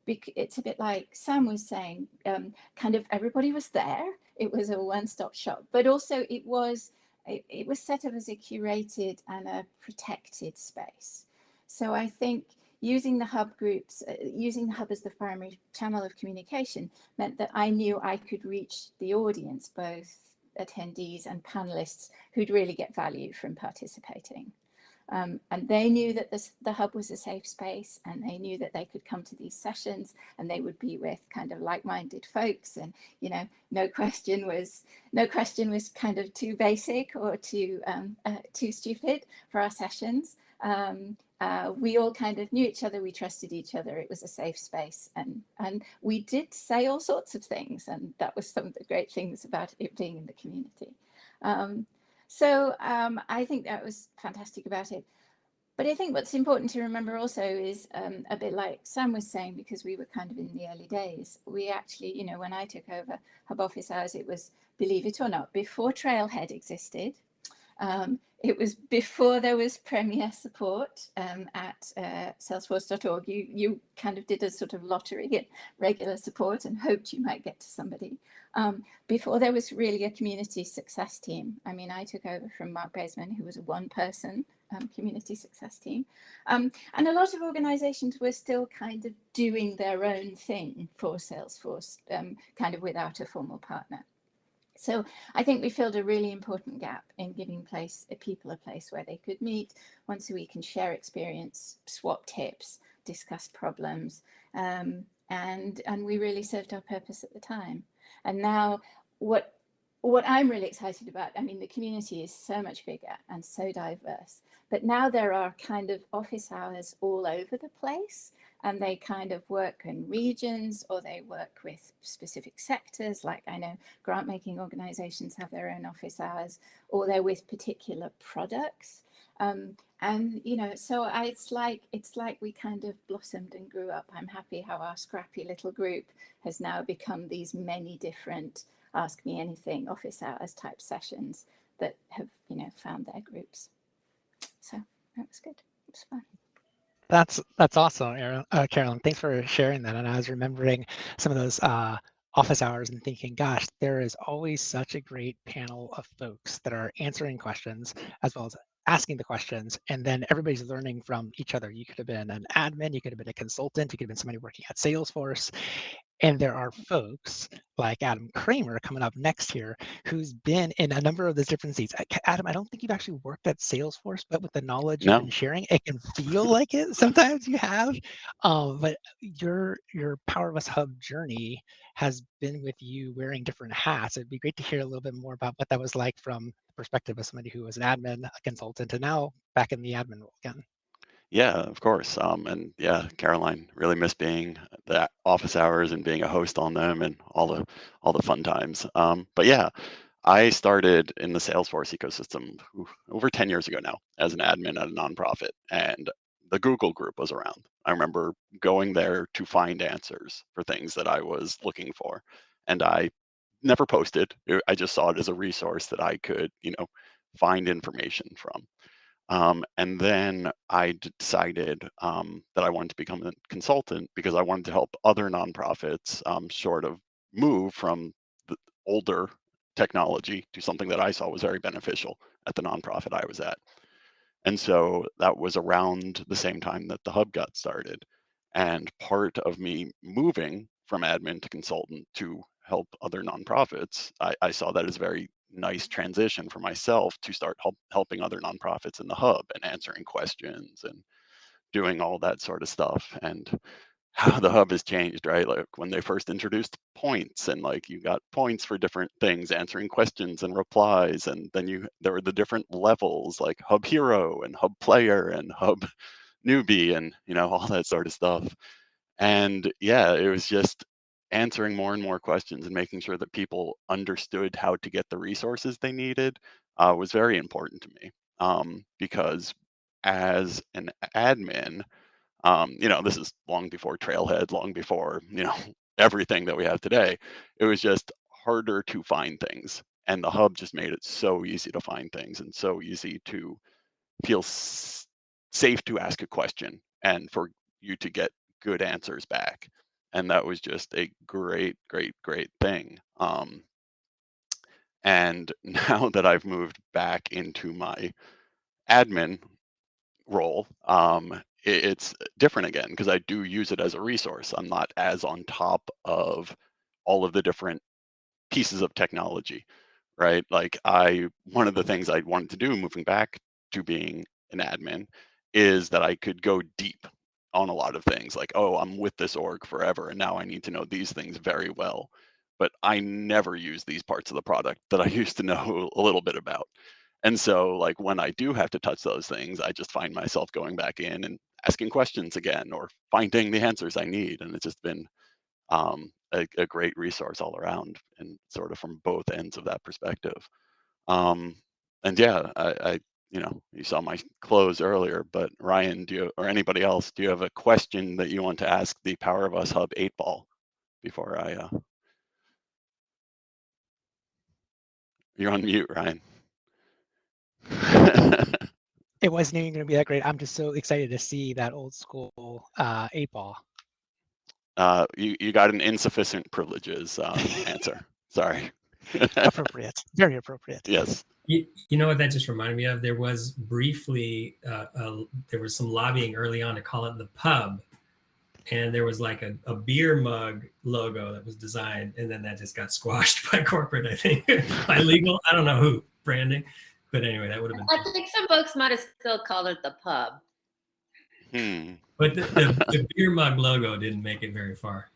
it's a bit like Sam was saying, um, kind of everybody was there. It was a one-stop shop, but also it was it, it, was set up as a curated and a protected space. So I think using the hub groups, uh, using the hub as the primary channel of communication meant that I knew I could reach the audience, both attendees and panelists who'd really get value from participating. Um, and they knew that this, the hub was a safe space and they knew that they could come to these sessions and they would be with kind of like-minded folks. And you know no question was no question was kind of too basic or too um, uh, too stupid for our sessions. Um, uh, we all kind of knew each other, we trusted each other, it was a safe space. And, and we did say all sorts of things and that was some of the great things about it being in the community. Um, so um, I think that was fantastic about it. But I think what's important to remember also is um, a bit like Sam was saying, because we were kind of in the early days, we actually, you know, when I took over Hub Office Hours, it was, believe it or not, before Trailhead existed. Um, it was before there was Premier support um, at uh, salesforce.org. You, you kind of did a sort of lottery at [laughs] regular support and hoped you might get to somebody. Um, before there was really a community success team. I mean, I took over from Mark Baseman, who was a one person um, community success team. Um, and a lot of organizations were still kind of doing their own thing for Salesforce, um, kind of without a formal partner. So I think we filled a really important gap in giving place a people a place where they could meet once a week and share experience, swap tips, discuss problems, um, and and we really served our purpose at the time. And now what what I'm really excited about, I mean, the community is so much bigger and so diverse, but now there are kind of office hours all over the place and they kind of work in regions or they work with specific sectors. Like I know grant making organizations have their own office hours or they're with particular products. Um, and you know, so I, it's like it's like we kind of blossomed and grew up. I'm happy how our scrappy little group has now become these many different ask me anything office hours type sessions that have you know found their groups. So that was good. It was fun. That's that's awesome, Aaron, uh, Carolyn. Thanks for sharing that. And I was remembering some of those uh, office hours and thinking, gosh, there is always such a great panel of folks that are answering questions as well as asking the questions and then everybody's learning from each other you could have been an admin you could have been a consultant you could have been somebody working at salesforce and there are folks like Adam Kramer coming up next here, who's been in a number of those different seats. Adam, I don't think you've actually worked at Salesforce, but with the knowledge no. you've been sharing, it can feel like it. Sometimes you have, um, but your your Power of Us Hub journey has been with you wearing different hats. It'd be great to hear a little bit more about what that was like from the perspective of somebody who was an admin, a consultant, and now back in the admin role again. Yeah, of course. Um, and yeah, Caroline really missed being the office hours and being a host on them and all the all the fun times. Um, but yeah, I started in the Salesforce ecosystem over 10 years ago now as an admin at a nonprofit, and the Google group was around. I remember going there to find answers for things that I was looking for, and I never posted. I just saw it as a resource that I could, you know, find information from. Um, and then I decided um, that I wanted to become a consultant because I wanted to help other nonprofits um, sort of move from the older technology to something that I saw was very beneficial at the nonprofit I was at. And so that was around the same time that the hub got started. And part of me moving from admin to consultant to help other nonprofits, I, I saw that as very nice transition for myself to start help, helping other nonprofits in the hub and answering questions and doing all that sort of stuff. And how the hub has changed, right? Like when they first introduced points and like you got points for different things, answering questions and replies. And then you there were the different levels like hub hero and hub player and hub newbie and you know, all that sort of stuff. And yeah, it was just answering more and more questions and making sure that people understood how to get the resources they needed uh, was very important to me. Um, because as an admin, um, you know, this is long before Trailhead, long before, you know, [laughs] everything that we have today. It was just harder to find things. And the hub just made it so easy to find things and so easy to feel safe to ask a question and for you to get good answers back. And that was just a great, great, great thing. Um, and [laughs] now that I've moved back into my admin role, um, it, it's different again because I do use it as a resource. I'm not as on top of all of the different pieces of technology, right? Like I, one of the things I wanted to do moving back to being an admin is that I could go deep on a lot of things like, oh, I'm with this org forever and now I need to know these things very well. But I never use these parts of the product that I [laughs] used to know a little bit about. And so like when I do have to touch those things, I just find myself going back in and asking questions again or finding the answers I need. And it's just been um, a, a, great resource all around and sort of from both ends of that perspective. Um, and yeah, I, I, you know, you saw my close earlier, but Ryan, do you, or anybody else, do you have a question that you want to ask the Power of Us Hub 8 ball before I, uh... you're on mute, Ryan. [laughs] it wasn't even going to be that great. I'm just so excited to see that old school uh, eight ball. Uh, you you got an insufficient privileges uh, [laughs] answer. Sorry. Appropriate. [laughs] Very appropriate. Yes. You, you know what that just reminded me of? There was briefly uh, there was some lobbying early on to call it the pub, and there was like a, a beer mug logo that was designed, and then that just got squashed [laughs] by corporate. I think [laughs] by legal. I don't know who branding. But anyway, that would have been. I think some folks might have still called it the pub. Hmm. But the, the, the beer mug logo didn't make it very far.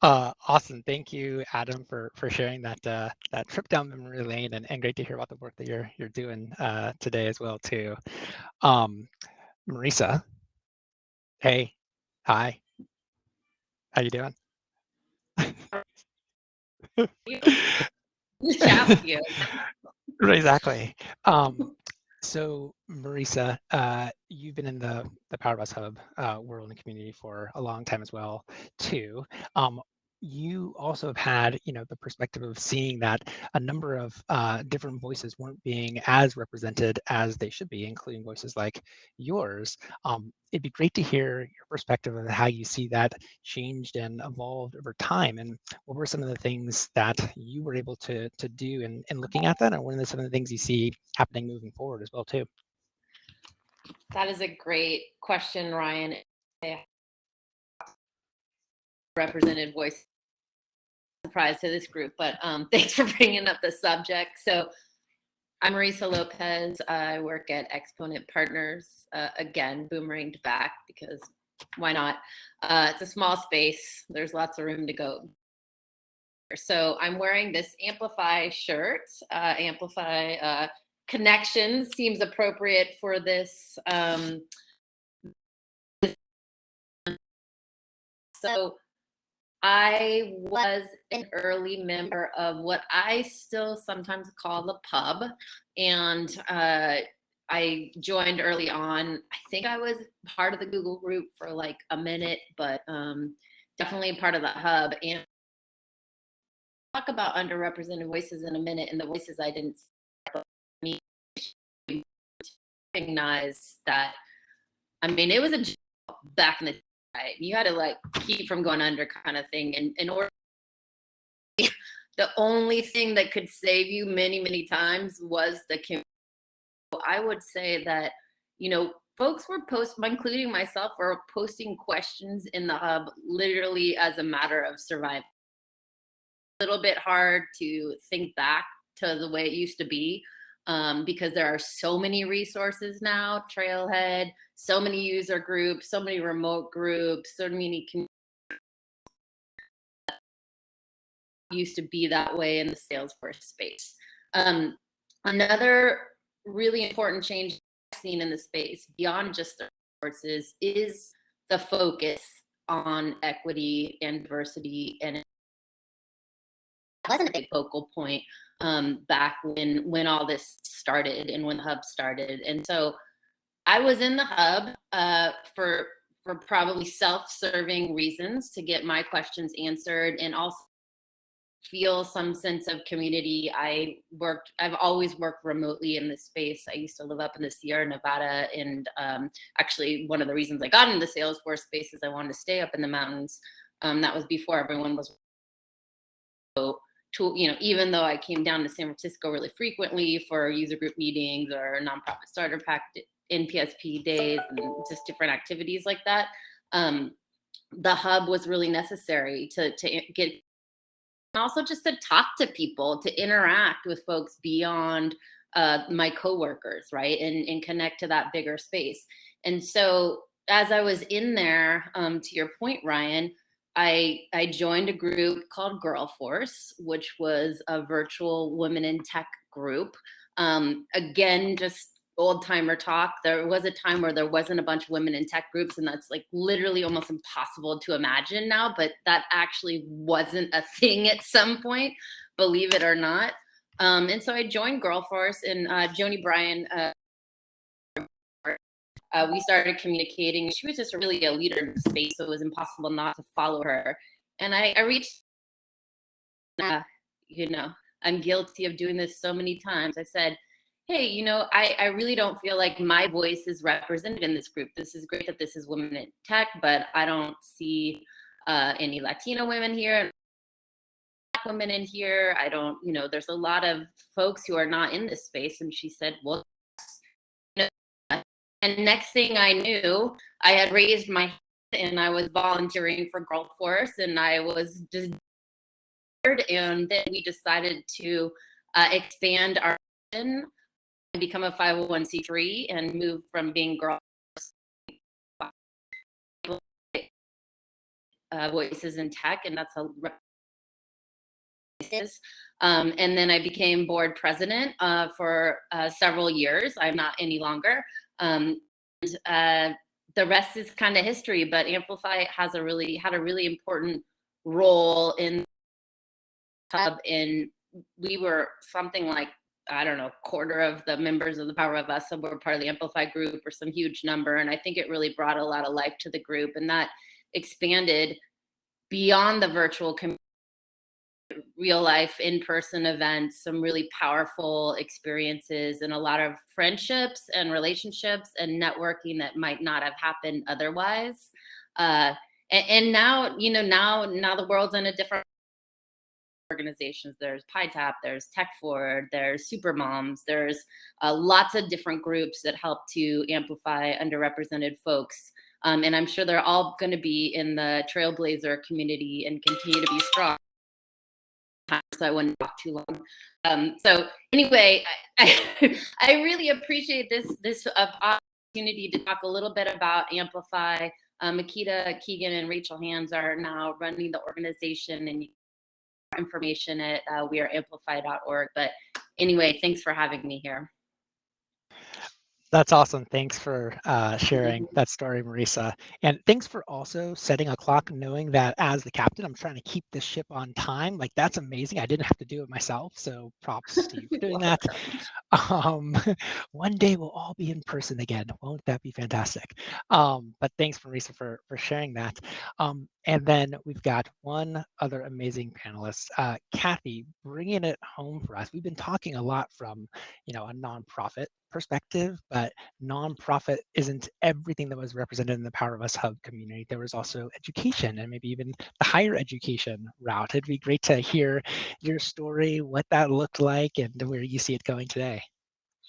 Uh, awesome. Thank you, Adam, for for sharing that uh, that trip down memory lane, and, and great to hear about the work that you're you're doing uh, today as well too. Um, Marisa, hey, hi, how you doing? [laughs] you. [laughs] exactly. Um, so Marisa, uh, you've been in the the Power of Us Hub uh, world and community for a long time as well, too. Um, you also have had, you know, the perspective of seeing that a number of uh, different voices weren't being as represented as they should be, including voices like yours. Um, it'd be great to hear your perspective of how you see that changed and evolved over time, and what were some of the things that you were able to to do in, in looking at that, and what are some of the things you see happening moving forward as well too. That is a great question, Ryan represented voice surprise to this group, but um, [laughs] thanks for bringing up the subject. So I'm Marisa Lopez. I work at Exponent Partners. Uh, again, boomeranged back because why not? Uh, it's a small space. There's lots of room to go. So I'm wearing this Amplify shirt. Uh, Amplify uh, Connections seems appropriate for this. Um, so I was an early member of what I still sometimes call the pub. And uh, I joined early on. I think I was part of the Google group for like a minute, but um, definitely part of the hub. And talk about underrepresented voices in a minute and the voices I didn't recognize that. I mean, it was a back in the? You had to like keep from going under kind of thing. And in order [laughs] the only thing that could save you many, many times was the community. I would say that, you know, folks were post, including myself, were posting questions in the hub literally as a matter of survival. A little bit hard to think back to the way it used to be um, because there are so many resources now, Trailhead, so many user groups, so many remote groups, so many used to be that way in the Salesforce space. Um, another really important change I've seen in the space beyond just the resources is the focus on equity and diversity and it wasn't a big focal point um, back when when all this started and when the hub started and so i was in the hub uh, for for probably self-serving reasons to get my questions answered and also feel some sense of community. I worked, I've always worked remotely in this space. I used to live up in the Sierra Nevada and um, actually one of the reasons I got into the Salesforce space is I wanted to stay up in the mountains. Um, that was before everyone was you know, even though I came down to San Francisco really frequently for user group meetings or nonprofit starter pack NPSP days and just different activities like that, um, the hub was really necessary to, to get also just to talk to people, to interact with folks beyond uh, my coworkers, right? And, and connect to that bigger space. And so as I was in there, um, to your point, Ryan, I, I joined a group called Girl Force, which was a virtual women in tech group. Um, again, just old timer talk. There was a time where there wasn't a bunch of women in tech groups, and that's like literally almost impossible to imagine now, but that actually wasn't a thing at some point, believe it or not. Um, and so I joined Girl Force, and uh, Joni Bryan. Uh, uh, we started communicating. She was just really a leader in the space, so it was impossible not to follow her. And I, I reached, uh, you know, I'm guilty of doing this so many times. I said, hey, you know, I, I really don't feel like my voice is represented in this group. This is great that this is women in tech, but I don't see uh, any Latino women here, black women in here. I don't, you know, there's a lot of folks who are not in this space. And she said, well, and next thing I knew, I had raised my hand and I was volunteering for Girl Force and I was just and then we decided to uh, expand our and become a 501c3 and move from being girls [laughs] uh, voices in tech, and that's a um, and then I became board president uh, for uh, several years. I'm not any longer. Um, and, uh, the rest is kind of history, but Amplify has a really had a really important role in hub. In we were something like I don't know, quarter of the members of the Power of Us were part of the Amplify group or some huge number. And I think it really brought a lot of life to the group and that expanded beyond the virtual community real life in-person events some really powerful experiences and a lot of friendships and relationships and networking that might not have happened otherwise uh, and, and now you know now now the world's in a different organizations. There's PyTap, there's Tech Forward, there's Super Moms, there's uh, lots of different groups that help to amplify underrepresented folks. Um, and I'm sure they're all going to be in the Trailblazer community and continue to be strong. So I wouldn't talk too long. Um, so anyway, I, [laughs] I, really appreciate this this uh, opportunity to talk a little bit about Amplify. Uh, Makita Keegan and Rachel Hands are now running the organization, and information at uh, weareamplify.org. But anyway, thanks for having me here. That's awesome. Thanks for uh, sharing that story, Marisa. And thanks for also setting a clock, knowing that as the captain, I'm trying to keep this ship on time. Like that's amazing. I didn't have to do it myself. So props to you for [laughs] doing that. Um, [laughs] one day we'll all be in person again. Won't that be fantastic? Um, but thanks, Marisa, for, for sharing that. Um, and then we've got one other amazing panelist, uh, Kathy, bringing it home for us. We've been talking a lot from, you know, a nonprofit perspective, but nonprofit isn't everything that was represented in the Power of Us Hub community. There was also education and maybe even the higher education route. It'd be great to hear your story, what that looked like, and where you see it going today.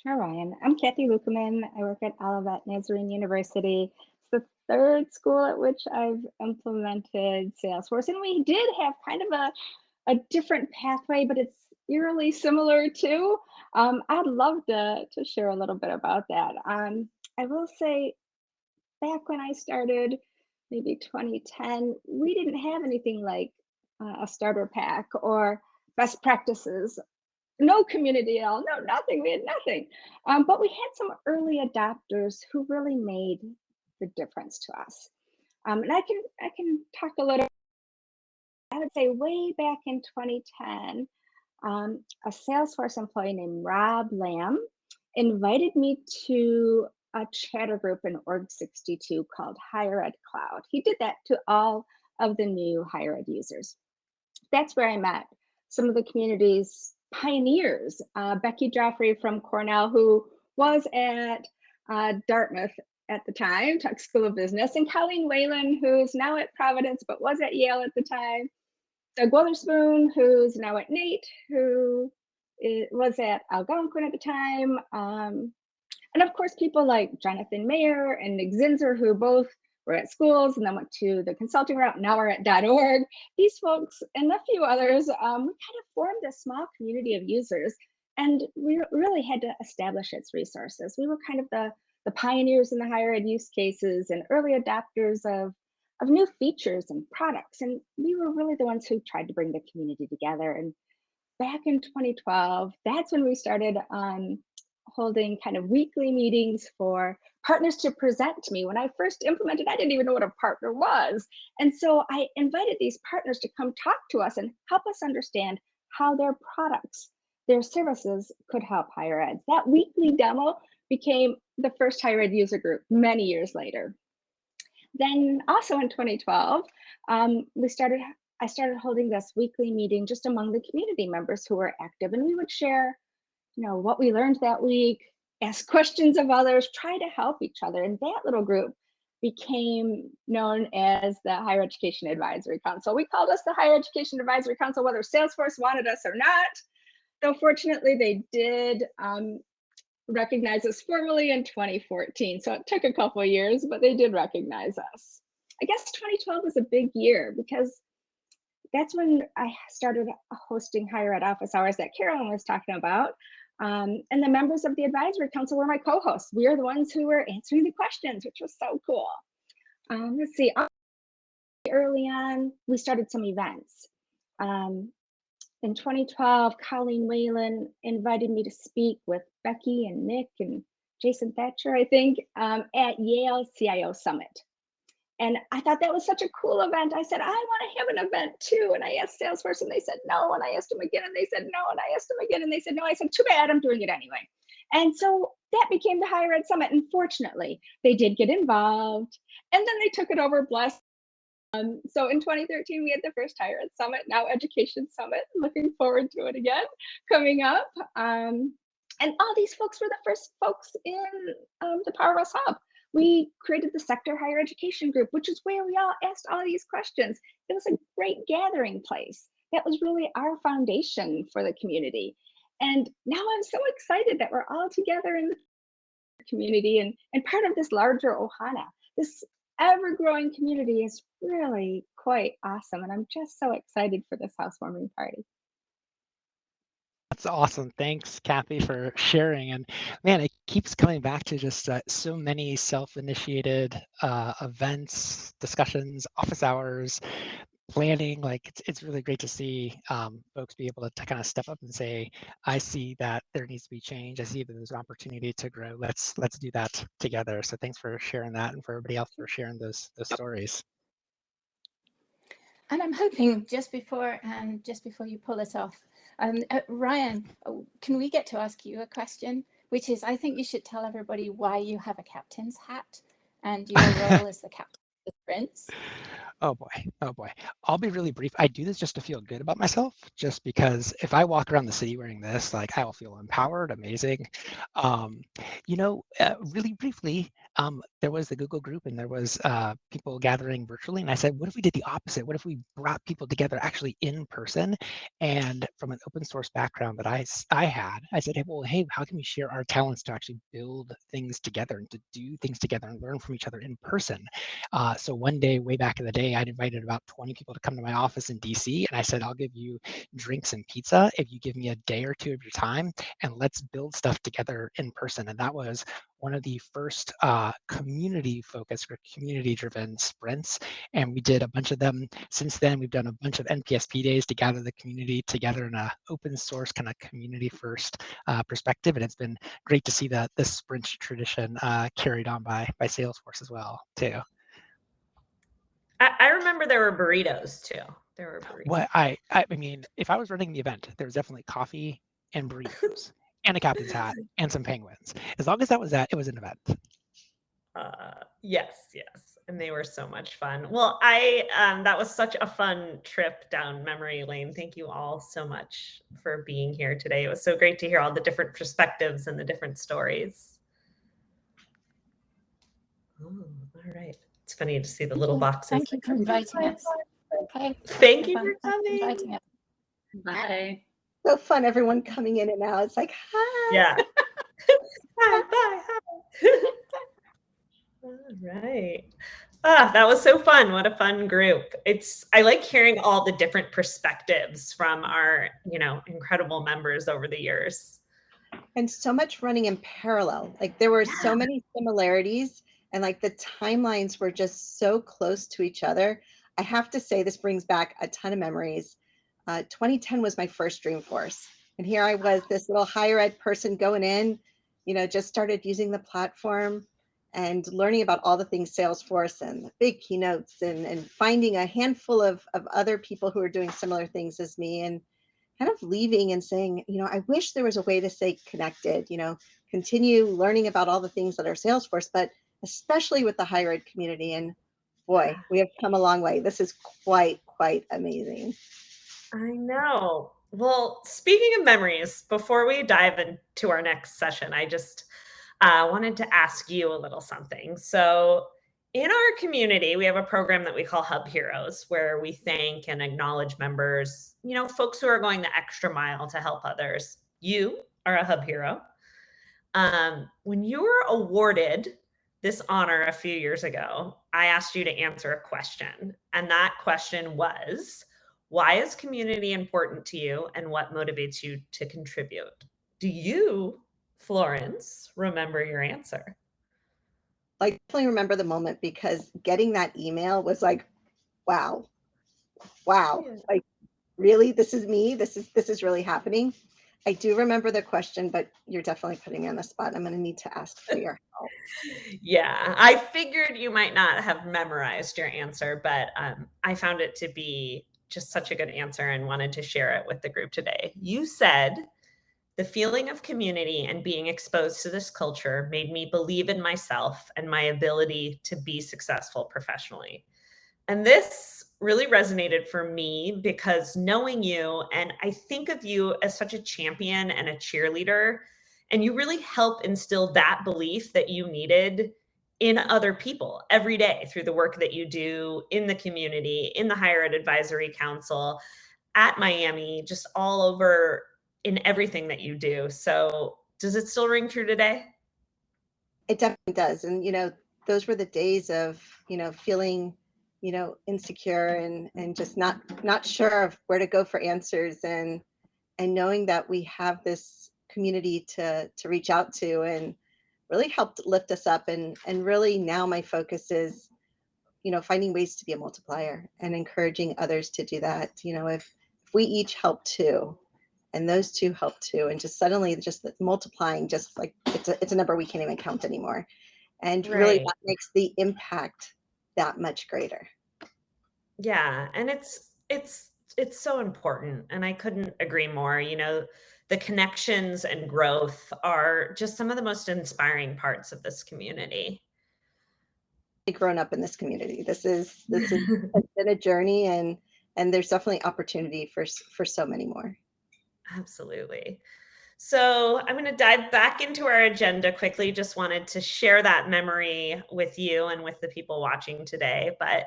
Sure, Ryan. I'm Kathy Lukeman. I work at Olivet Nazarene University. It's the third school at which I've implemented Salesforce, and we did have kind of a, a different pathway, but it's eerily similar too. Um, I'd love to, to share a little bit about that. Um, I will say, back when I started, maybe 2010, we didn't have anything like uh, a starter pack or best practices no community at all, no nothing. We had nothing. Um, but we had some early adopters who really made the difference to us. Um, and I can I can talk a little. I would say way back in 2010, um, a Salesforce employee named Rob Lamb invited me to a chatter group in Org62 called Higher Ed Cloud. He did that to all of the new higher ed users. That's where I met some of the community's pioneers. Uh, Becky Joffrey from Cornell, who was at uh, Dartmouth at the time, Tuck School of Business, and Colleen Whalen, who's now at Providence but was at Yale at the time. Doug Witherspoon, who's now at Nate, who was at Algonquin at the time. Um, and of course, people like Jonathan Mayer and Nick Zinzer, who both were at schools and then went to the consulting route, now we're at .org. These folks and a few others, um, we kind of formed a small community of users and we really had to establish its resources. We were kind of the, the pioneers in the higher ed use cases and early adopters of, of new features and products. And we were really the ones who tried to bring the community together. And back in 2012, that's when we started um, holding kind of weekly meetings for partners to present to me. When I first implemented, I didn't even know what a partner was. And so I invited these partners to come talk to us and help us understand how their products, their services could help higher ed. That weekly demo became the first higher ed user group many years later. Then also in 2012, um, we started, I started holding this weekly meeting just among the community members who were active and we would share you know, what we learned that week, ask questions of others, try to help each other. And that little group became known as the Higher Education Advisory Council. We called us the Higher Education Advisory Council, whether Salesforce wanted us or not. Though fortunately, they did um, recognize us formally in 2014. So it took a couple years, but they did recognize us. I guess 2012 was a big year because that's when I started hosting higher ed office hours that Carolyn was talking about. Um, and the members of the advisory council were my co-hosts. We are the ones who were answering the questions, which was so cool. Um, let's see, early on, we started some events. Um, in 2012, Colleen Whalen invited me to speak with Becky and Nick and Jason Thatcher, I think, um, at Yale CIO Summit. And I thought that was such a cool event. I said, I want to have an event too. And I asked Salesforce and they said no. And I asked them again and they said no. And I asked them again and they said no. I said, too bad, I'm doing it anyway. And so that became the Higher Ed Summit. And fortunately, they did get involved and then they took it over, blessed. Um, so in 2013, we had the first Higher Ed Summit, now Education Summit. Looking forward to it again coming up. Um, and all these folks were the first folks in um, the Power Us Hub we created the sector higher education group, which is where we all asked all these questions. It was a great gathering place. That was really our foundation for the community. And now I'm so excited that we're all together in the community and, and part of this larger Ohana. This ever growing community is really quite awesome. And I'm just so excited for this housewarming party. That's awesome. Thanks, Kathy, for sharing. And man, it keeps coming back to just uh, so many self-initiated uh, events, discussions, office hours, planning. Like it's, it's really great to see um, folks be able to, to kind of step up and say, I see that there needs to be change. I see that there's an opportunity to grow. Let's let's do that together. So thanks for sharing that and for everybody else for sharing those those stories. And I'm hoping just before and just before you pull us off, um, uh, Ryan, oh, can we get to ask you a question? Which is, I think you should tell everybody why you have a captain's hat and your [laughs] role as the captain prince. Oh boy, oh boy. I'll be really brief. I do this just to feel good about myself, just because if I walk around the city wearing this, like I will feel empowered, amazing. Um, you know, uh, really briefly, um, there was the Google group and there was uh, people gathering virtually. And I said, what if we did the opposite? What if we brought people together actually in person? And from an open source background that I, I had, I said, hey, well, hey, how can we share our talents to actually build things together and to do things together and learn from each other in person? Uh, so one day, way back in the day, I'd invited about 20 people to come to my office in DC. And I said, I'll give you drinks and pizza if you give me a day or two of your time and let's build stuff together in person. And that was one of the first uh, community focused or community driven sprints. And we did a bunch of them since then. We've done a bunch of NPSP days to gather the community together in an open source kind of community first uh, perspective. And it's been great to see that this sprint tradition uh, carried on by, by Salesforce as well too. I, I remember there were burritos too. There were burritos. What I, I mean, if I was running the event, there was definitely coffee and burritos and a captain's hat [laughs] and some penguins. As long as that was that, it was an event. Uh, yes, yes, and they were so much fun. Well, I um, that was such a fun trip down memory lane. Thank you all so much for being here today. It was so great to hear all the different perspectives and the different stories. Oh, all right. It's funny to see the little boxes. Thank you for inviting us. Okay. Thank you for coming. inviting us. Bye. So fun, everyone coming in and out. It's like, hi. Yeah. [laughs] hi, bye, hi. [laughs] All right. Ah, that was so fun. What a fun group. It's I like hearing all the different perspectives from our, you know, incredible members over the years. and so much running in parallel. Like there were so many similarities and like the timelines were just so close to each other. I have to say this brings back a ton of memories. Uh, 2010 was my first Dreamforce. And here I was, this little higher ed person going in, you know, just started using the platform and learning about all the things Salesforce and the big keynotes and, and finding a handful of, of other people who are doing similar things as me and kind of leaving and saying, you know, I wish there was a way to stay connected, you know, continue learning about all the things that are Salesforce, but especially with the higher ed community. And boy, we have come a long way. This is quite, quite amazing. I know. Well, speaking of memories, before we dive into our next session, I just uh, wanted to ask you a little something. So, in our community, we have a program that we call Hub Heroes, where we thank and acknowledge members, you know, folks who are going the extra mile to help others. You are a Hub Hero. Um, when you were awarded this honor a few years ago, I asked you to answer a question. And that question was Why is community important to you and what motivates you to contribute? Do you, Florence, remember your answer? I definitely remember the moment because getting that email was like, wow, wow, Yeah. like really, this is me. This is this is really happening. I do remember the question, but you're definitely putting me on the spot. I'm going to need to ask for your help. [laughs] Yeah, I figured you might not have memorized your answer, but um, I found it to be just such a good answer and wanted to share it with the group today. You said, the feeling of community and being exposed to this culture made me believe in myself and my ability to be successful professionally. And this really resonated for me because knowing you, and I think of you as such a champion and a cheerleader, and you really help instill that belief that you needed in other people every day through the work that you do in the community, in the Higher Ed Advisory Council, at Miami, just all over in everything that you do. So, does it still ring true today? It definitely does. And, you know, those were the days of, you know, feeling, you know, insecure and, and just not, not sure of where to go for answers and, and knowing that we have this community to, to reach out to and really helped lift us up. And, and really now my focus is, you know, finding ways to be a multiplier and encouraging others to do that. You know, if, if we each help too, and those two help too and just suddenly just multiplying just like it's a, it's a number we can't even count anymore and really that makes the impact that much greater Yeah, and it's it's it's so important and I couldn't agree more. You know, the connections and growth are just some of the most inspiring parts of this community. grown up in this community. This is [laughs] this is has been a journey, and and there's definitely opportunity for for so many more. Absolutely. So I'm going to dive back into our agenda quickly. Just wanted to share that memory with you and with the people watching today. But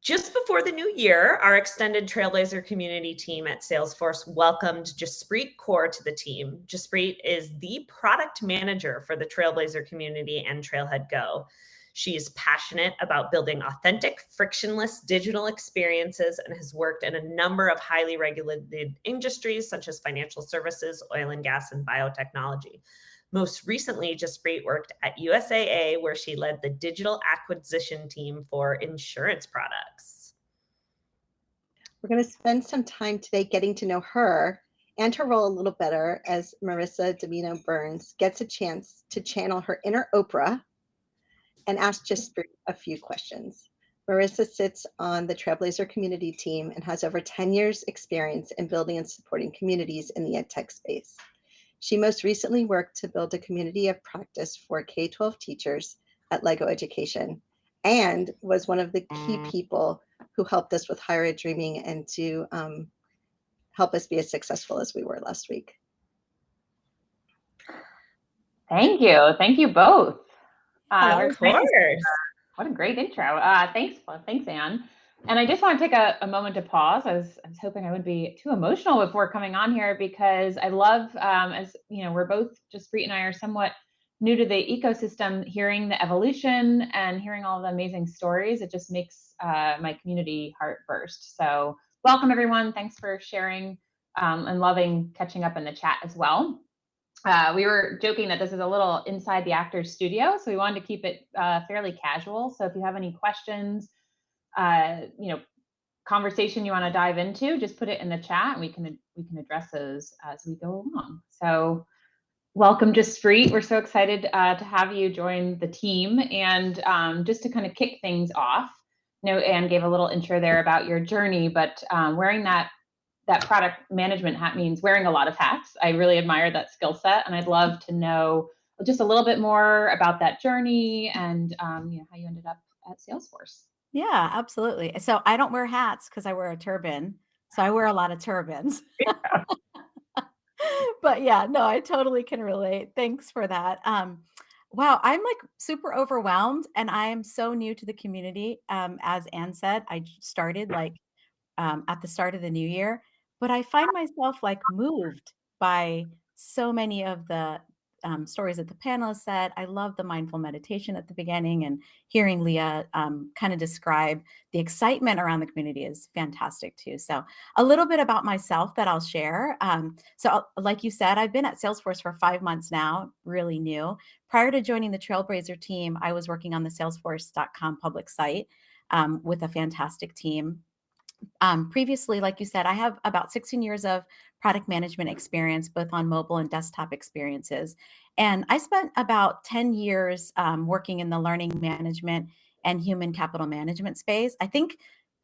just before the new year, our extended Trailblazer community team at Salesforce welcomed Jaspreet Kaur to the team. Jaspreet is the product manager for the Trailblazer community and Trailhead Go. She is passionate about building authentic, frictionless digital experiences and has worked in a number of highly regulated industries such as financial services, oil and gas, and biotechnology. Most recently, Jaspreet worked at USAA, where she led the digital acquisition team for insurance products. We're going to spend some time today getting to know her and her role a little better as Marissa Domino Burns gets a chance to channel her inner Oprah and ask just a few questions. Marissa sits on the Trailblazer community team and has over 10 years experience in building and supporting communities in the EdTech space. She most recently worked to build a community of practice for K-12 teachers at Lego Education and was one of the key mm. people who helped us with Higher Ed Dreaming and to um, help us be as successful as we were last week. Thank you. Thank you both. Uh, of course. What a great intro. Uh, thanks, thanks, Anne. And I just want to take a, a moment to pause. I was, I was hoping I wouldn't be too emotional before coming on here because I love, um, as you know, we're both Jaspreet and I are somewhat new to the ecosystem. Hearing the evolution and hearing all the amazing stories, it just makes uh, my community heart burst. So welcome everyone. Thanks for sharing um, and loving catching up in the chat as well uh, we were joking that this is a little inside the actor's studio, so we wanted to keep it uh, fairly casual. So if you have any questions, uh, you know, conversation you want to dive into, just put it in the chat, and we can we can address those as we go along. So welcome, Jaspreet. We're so excited uh, to have you join the team, and um, just to kind of kick things off. You know, Anne gave a little intro there about your journey, but um, wearing that that product management hat means wearing a lot of hats. I really admire that skill set, and I'd love to know just a little bit more about that journey and um, you know how you ended up at Salesforce. Yeah, absolutely. So I don't wear hats because I wear a turban. So I wear a lot of turbans. [laughs] Yeah. [laughs] but yeah, no, I totally can relate. Thanks for that. Um, wow, I'm like super overwhelmed, and I am so new to the community. Um, as Anne said, I started like um, at the start of the new year but I find myself like moved by so many of the um, stories that the panelists said. I love the mindful meditation at the beginning and hearing Leah um, kind of describe the excitement around the community is fantastic too. So a little bit about myself that I'll share. Um, so uh, like you said, I've been at Salesforce for five months now, really new. Prior to joining the Trailblazer team, I was working on the salesforce.com public site um, with a fantastic team um, previously, like you said, I have about 16 years of product management experience, both on mobile and desktop experiences. And I spent about 10 years um, working in the learning management and human capital management space. I think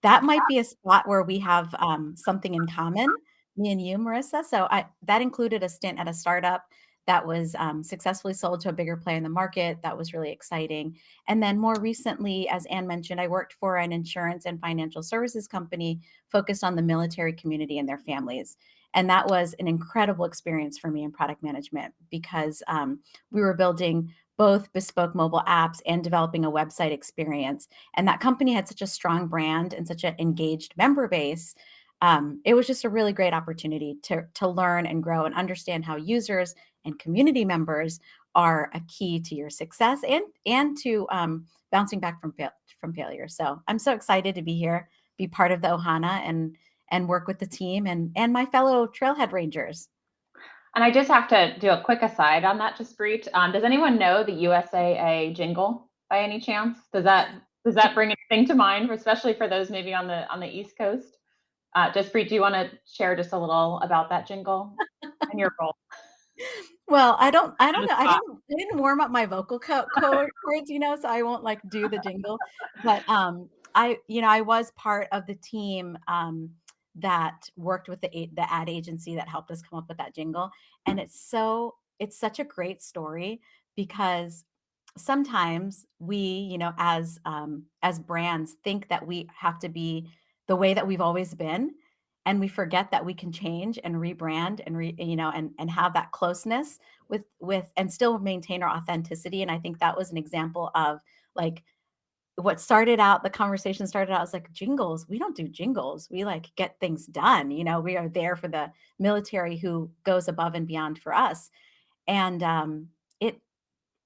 that might be a spot where we have um, something in common, me and you, Marissa. So I, that included a stint at a startup that was um, successfully sold to a bigger player in the market. That was really exciting. And then more recently, as Anne mentioned, I worked for an insurance and financial services company focused on the military community and their families. And that was an incredible experience for me in product management because um, we were building both bespoke mobile apps and developing a website experience. And that company had such a strong brand and such an engaged member base um, it was just a really great opportunity to, to learn and grow and understand how users and community members are a key to your success and and to um, bouncing back from fail, from failure. So I'm so excited to be here, be part of the Ohana and and work with the team and and my fellow Trailhead Rangers. And I just have to do a quick aside on that, Jaspreet. Um, does anyone know the USAA jingle by any chance? Does that does that bring anything to mind, especially for those maybe on the on the East Coast? Uh, Jaspreet, do you want to share just a little about that jingle and your role? Well, I don't, I don't know. I didn't, I didn't warm up my vocal co- cords, you know, so I won't like do the jingle. But um, I, you know, I was part of the team um, that worked with the the ad agency that helped us come up with that jingle, and it's so, it's such a great story because sometimes we, you know, as um, as brands, think that we have to be the way that we've always been, and we forget that we can change and rebrand and re, you know, and and have that closeness with with and still maintain our authenticity. And I think that was an example of like what started out the conversation started out as like jingles we don't do jingles we like get things done you know we are there for the military who goes above and beyond for us and um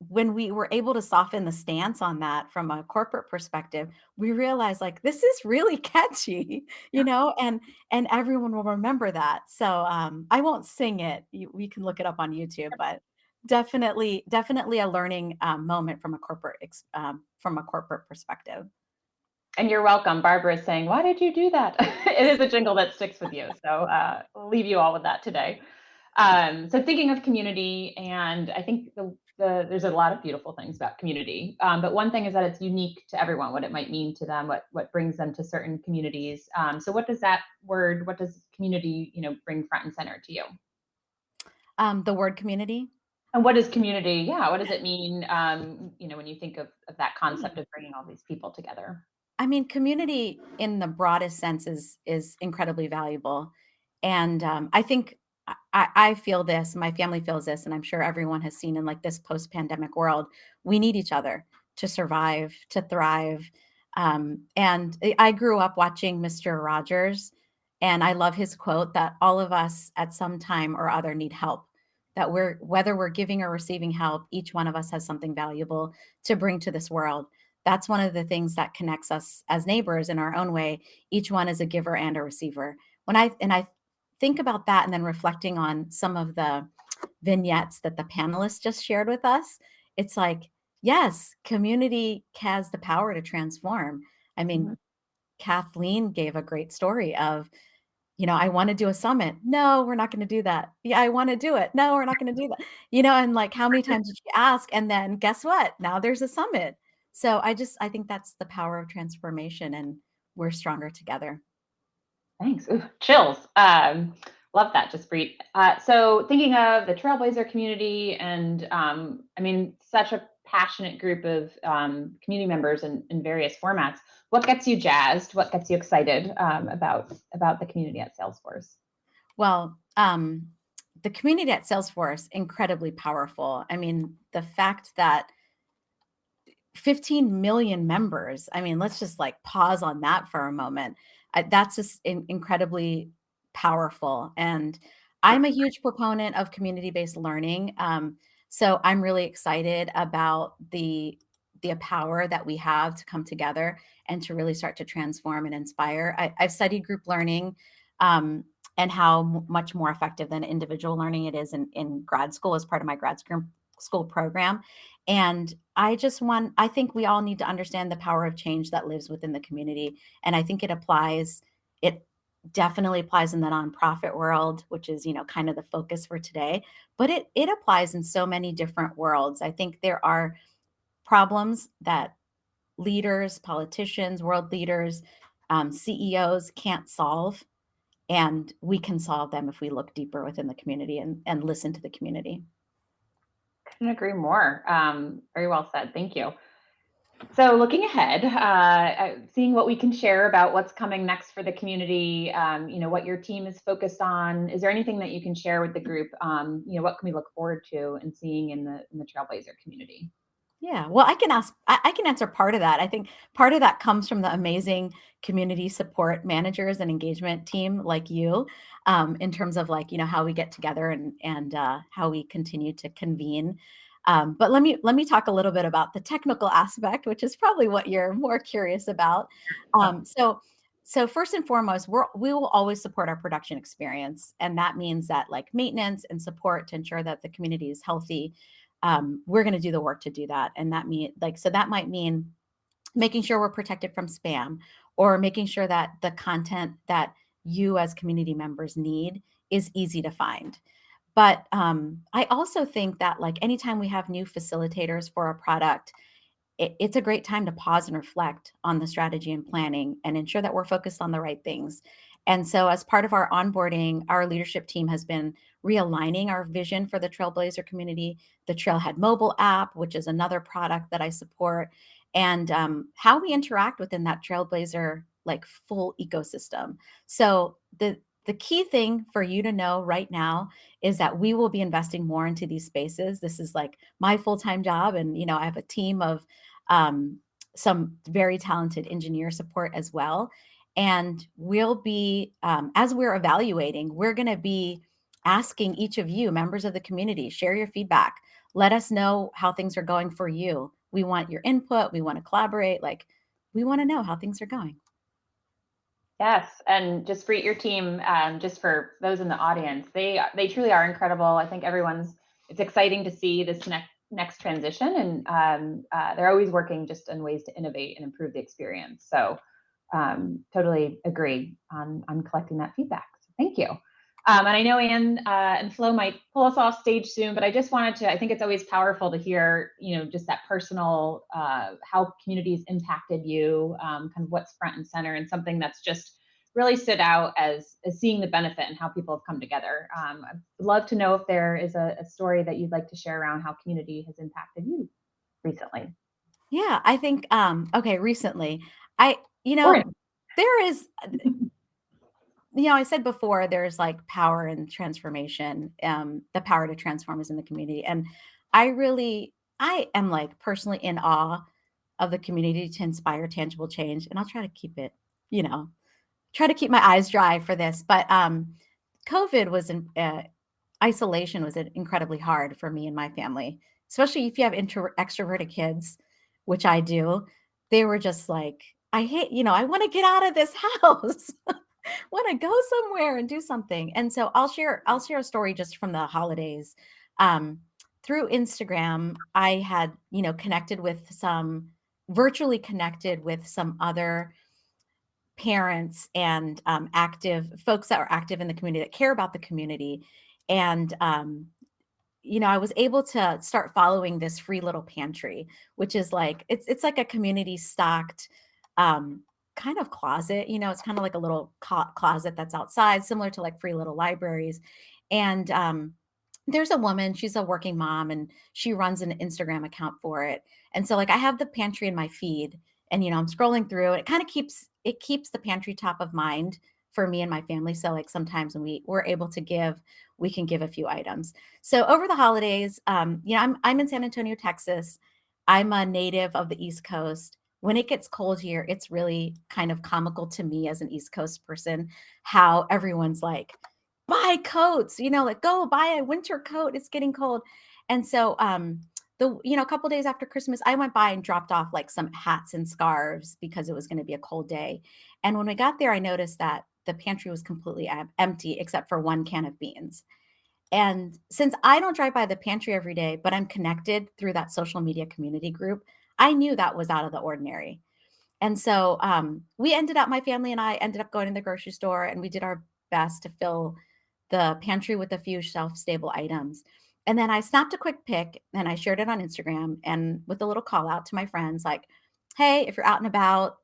when we were able to soften the stance on that from a corporate perspective we realized like this is really [laughs] catchy you know and and everyone will remember that. So um i won't sing it. You, we can look it up on youtube but definitely definitely a learning um, moment from a corporate ex- um, from a corporate perspective. And you're welcome. Barbara is saying why did you do that? [laughs] It is a jingle that sticks with you. So uh, we'll leave you all with that today um, so thinking of community and i think the, the, there's a lot of beautiful things about community um, but one thing is that it's unique to everyone what it might mean to them what what brings them to certain communities um, so what does that word what does community you know bring front and center to you um, the word community and what is community? Yeah, what does it mean? Um, you know, when you think of, of that concept of bringing all these people together. I mean, community in the broadest sense is is incredibly valuable, and um, I think I, I feel this. My family feels this, and I'm sure everyone has seen in like this post-pandemic world. We need each other to survive, to thrive. Um, and I grew up watching Mr. Rogers, and I love his quote that all of us at some time or other need help that we're whether we're giving or receiving help each one of us has something valuable to bring to this world that's one of the things that connects us as neighbors in our own way each one is a giver and a receiver when i and i think about that and then reflecting on some of the vignettes that the panelists just shared with us it's like yes community has the power to transform i mean mm-hmm. kathleen gave a great story of you know, I want to do a summit. No, we're not going to do that. Yeah, I want to do it. No, we're not going to do that. You know, and like how many [laughs] times did you ask? And then guess what? Now there's a summit. So I just I think that's the power of transformation and we're stronger together. Thanks. Ooh, chills. Um, love that, Jaspreet. Uh, so thinking of the Trailblazer community and um, I mean, such a passionate group of um, community members in, in various formats what gets you jazzed? What gets you excited um, about about the community at Salesforce? Well, um, the community at Salesforce incredibly powerful. I mean, the fact that 15 million members. I mean, let's just like pause on that for a moment. That's just in, incredibly powerful. And I'm a huge proponent of community-based learning. Um, so I'm really excited about the the power that we have to come together and to really start to transform and inspire. I, have studied group learning um, and how much more effective than individual learning it is in, in grad school as part of my grad school program. And I just want, I think we all need to understand the power of change that lives within the community. And I think it applies, it definitely applies in the nonprofit world, which is, you know, kind of the focus for today, but it, it applies in so many different worlds. I think there are problems that leaders, politicians, world leaders, um, CEOs can't solve. And we can solve them if we look deeper within the community and, and listen to the community. Couldn't agree more. Um, very well said. Thank you. So looking ahead, uh, seeing what we can share about what's coming next for the community, um, you know, what your team is focused on. Is there anything that you can share with the group? Um, you know, what can we look forward to and seeing in the in the Trailblazer community? Yeah, well, I can ask, I, I can answer part of that. I think part of that comes from the amazing community support managers and engagement team like you, um, in terms of like, you know, how we get together and and uh, how we continue to convene. Um, but let me let me talk a little bit about the technical aspect, which is probably what you're more curious about. Um, so so first and foremost, we're, we will always support our production experience. And that means that like maintenance and support to ensure that the community is healthy um, we're going to do the work to do that. And that mean like, so that might mean making sure we're protected from spam or making sure that the content that you as community members need is easy to find. But um, I also think that like anytime we have new facilitators for a product, it, it's a great time to pause and reflect on the strategy and planning and ensure that we're focused on the right things. And so, as part of our onboarding, our leadership team has been realigning our vision for the Trailblazer community, the Trailhead mobile app, which is another product that I support, and um, how we interact within that Trailblazer like full ecosystem. So the the key thing for you to know right now is that we will be investing more into these spaces. This is like my full-time job, and you know I have a team of um, some very talented engineer support as well. And we'll be, um, as we're evaluating, we're going to be asking each of you, members of the community, share your feedback. Let us know how things are going for you. We want your input. We want to collaborate. Like, we want to know how things are going. Yes, and just for your team, um, just for those in the audience, they they truly are incredible. I think everyone's. It's exciting to see this next next transition, and um, uh, they're always working just in ways to innovate and improve the experience. So, um, totally agree on on collecting that feedback. So thank you. Um, and I know Anne uh, and Flo might pull us off stage soon, but I just wanted to, I think it's always powerful to hear, you know, just that personal, uh, how communities impacted you, um, kind of what's front and center and something that's just really stood out as, as seeing the benefit and how people have come together. Um, I'd love to know if there is a, a story that you'd like to share around how community has impacted you recently. Yeah, I think, um, okay, recently, I, you know, there is [laughs] you know, I said before, there's like power and transformation. Um, the power to transform is in the community. And I really, I am like personally in awe of the community to inspire tangible change. And I'll try to keep it, you know, try to keep my eyes dry for this. But um, COVID was in uh, isolation was incredibly hard for me and my family, especially if you have intro extroverted kids, which I do. They were just like, I hate, you know, I want to get out of this [laughs] house. want to go somewhere and do something. And so I'll share I'll share a story just from the holidays. Um, through Instagram, I had, you know, connected with some virtually connected with some other parents and um, active folks that are active in the community that care about the community. And um, you know, I was able to start following this free little pantry, which is like it's it's like a community stocked um, kind of closet. You know, it's kind of like a little closet that's outside, similar to like free little libraries. And um, there's a woman, she's a working mom, and she runs an Instagram account for it. And so, like, I have the pantry in my feed, and you know, I'm scrolling through, and it kind of keeps it keeps the pantry top of mind for me and my family. So, like, sometimes when we we're able to give, we can give a few items. So over the holidays, um, you know, I'm I'm in San Antonio, Texas. I'm a native of the East Coast when it gets cold here, it's really kind of comical to me as an East Coast person how everyone's like, buy coats, you know, like go buy a winter coat. It's getting cold. And so, um, the you know, a couple days after Christmas, I went by and dropped off like some hats and scarves because it was going to be a cold day. And when we got there, I noticed that the pantry was completely empty except for one can of beans. And since I don't drive by the pantry every day, but I'm connected through that social media community group, I knew that was out of the ordinary. And so um, we ended up, my family and I ended up going to the grocery store and we did our best to fill the pantry with a few shelf stable items. And then I snapped a quick pic and I shared it on Instagram and with a little call out to my friends like, hey, if you're out and about,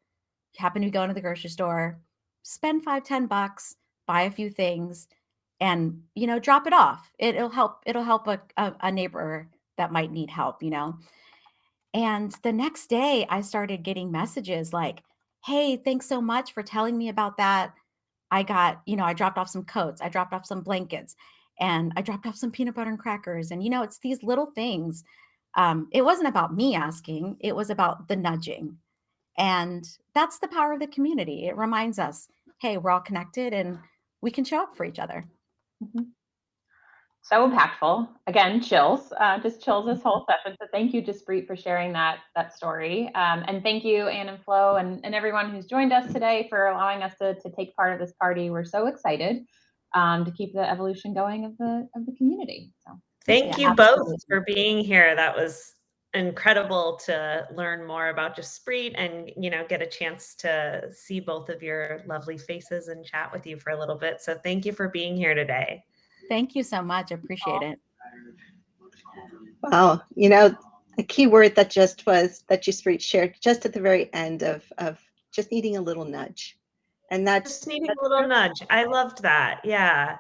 you happen to be going to the grocery store, spend five, ten bucks, buy a few things, and you know, drop it off. It, will help, it'll help a, a, a neighbor that might need help, you know. And the next day, I started getting messages like, Hey, thanks so much for telling me about that. I got, you know, I dropped off some coats, I dropped off some blankets, and I dropped off some peanut butter and crackers. And, you know, it's these little things. Um, it wasn't about me asking, it was about the nudging. And that's the power of the community. It reminds us, hey, we're all connected and we can show up for each other. Mm-hmm so impactful. Again, chills, uh, just chills this whole session. So thank you, Jaspreet, for sharing that that story. Um, and thank you, Anne and Flo, and, and everyone who's joined us today for allowing us to, to take part of this party. We're so excited um, to keep the evolution going of the of the community. So thank yeah, you absolutely. both for being here. That was incredible to learn more about Jaspreet and you know get a chance to see both of your lovely faces and chat with you for a little bit. So thank you for being here today. Thank you so much. I appreciate it. Wow. You know, a key word that just was that you shared just at the very end of, of just needing a little nudge. And that's just needing a little nudge. I loved that. Yeah.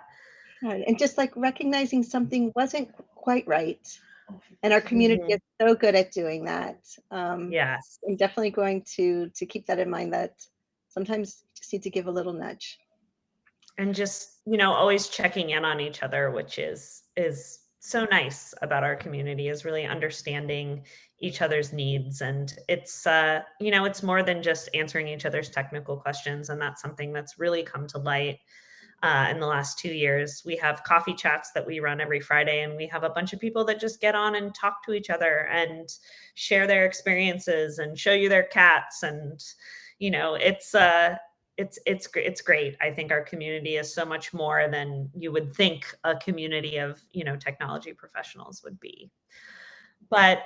And just like recognizing something wasn't quite right. And our community Mhm. is so good at doing that. Um, Yes. I'm definitely going to to keep that in mind that sometimes you just need to give a little nudge. And just you know always checking in on each other which is is so nice about our community is really understanding each other's needs. And it's uh you know it's more than just answering each other's technical questions and that's something that's really come to light uh, in the last two years. We have coffee chats that we run every friday and we have a bunch of people that just get on and talk to each other and share their experiences and show you their cats. And you know it's uh it's it's it's great. I think our community is so much more than you would think a community of you know technology professionals would be. But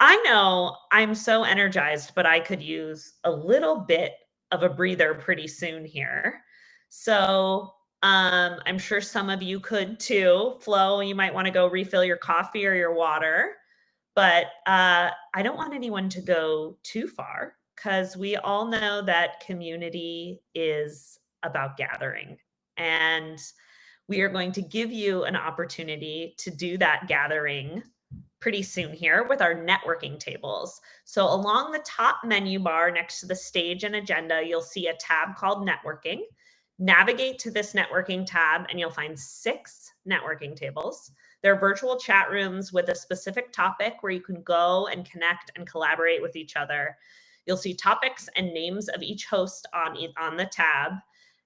I know I'm so energized, but I could use a little bit of a breather pretty soon here. So um, I'm sure some of you could too. Flo, you might want to go refill your coffee or your water, but uh, I don't want anyone to go too far because we all know that community is about gathering. And we are going to give you an opportunity to do that gathering pretty soon here with our networking tables. So, along the top menu bar next to the stage and agenda, you'll see a tab called networking. Navigate to this networking tab, and you'll find six networking tables. They're virtual chat rooms with a specific topic where you can go and connect and collaborate with each other. You'll see topics and names of each host on, on the tab.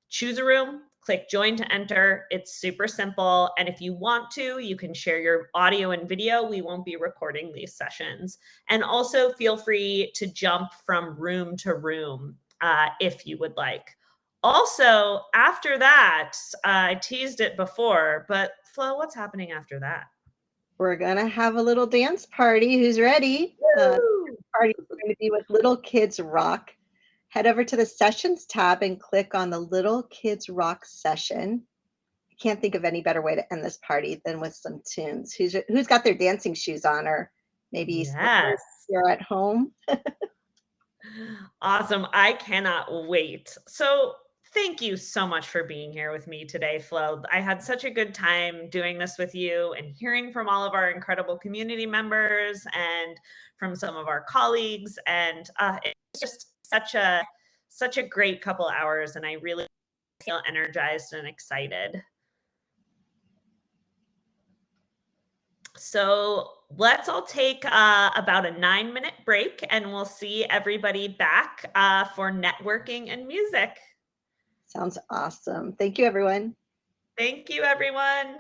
Choose a room, click join to enter. It's super simple. And if you want to, you can share your audio and video. We won't be recording these sessions. And also feel free to jump from room to room uh, if you would like. Also, after that, uh, I teased it before, but Flo, what's happening after that? We're gonna have a little dance party. Who's ready? Uh, party is going to be with Little Kids Rock. Head over to the sessions tab and click on the Little Kids Rock session. I can't think of any better way to end this party than with some tunes. Who's who's got their dancing shoes on, or maybe Yes. you're at home? [laughs] Awesome. I cannot wait. So, thank you so much for being here with me today, Flo. I had such a good time doing this with you and hearing from all of our incredible community members and from some of our colleagues. And uh, it's just such a such a great couple hours, and I really feel energized and excited. So let's all take uh, about a nine minute break and we'll see everybody back uh, for networking and music. Sounds awesome. Thank you, everyone. Thank you, everyone.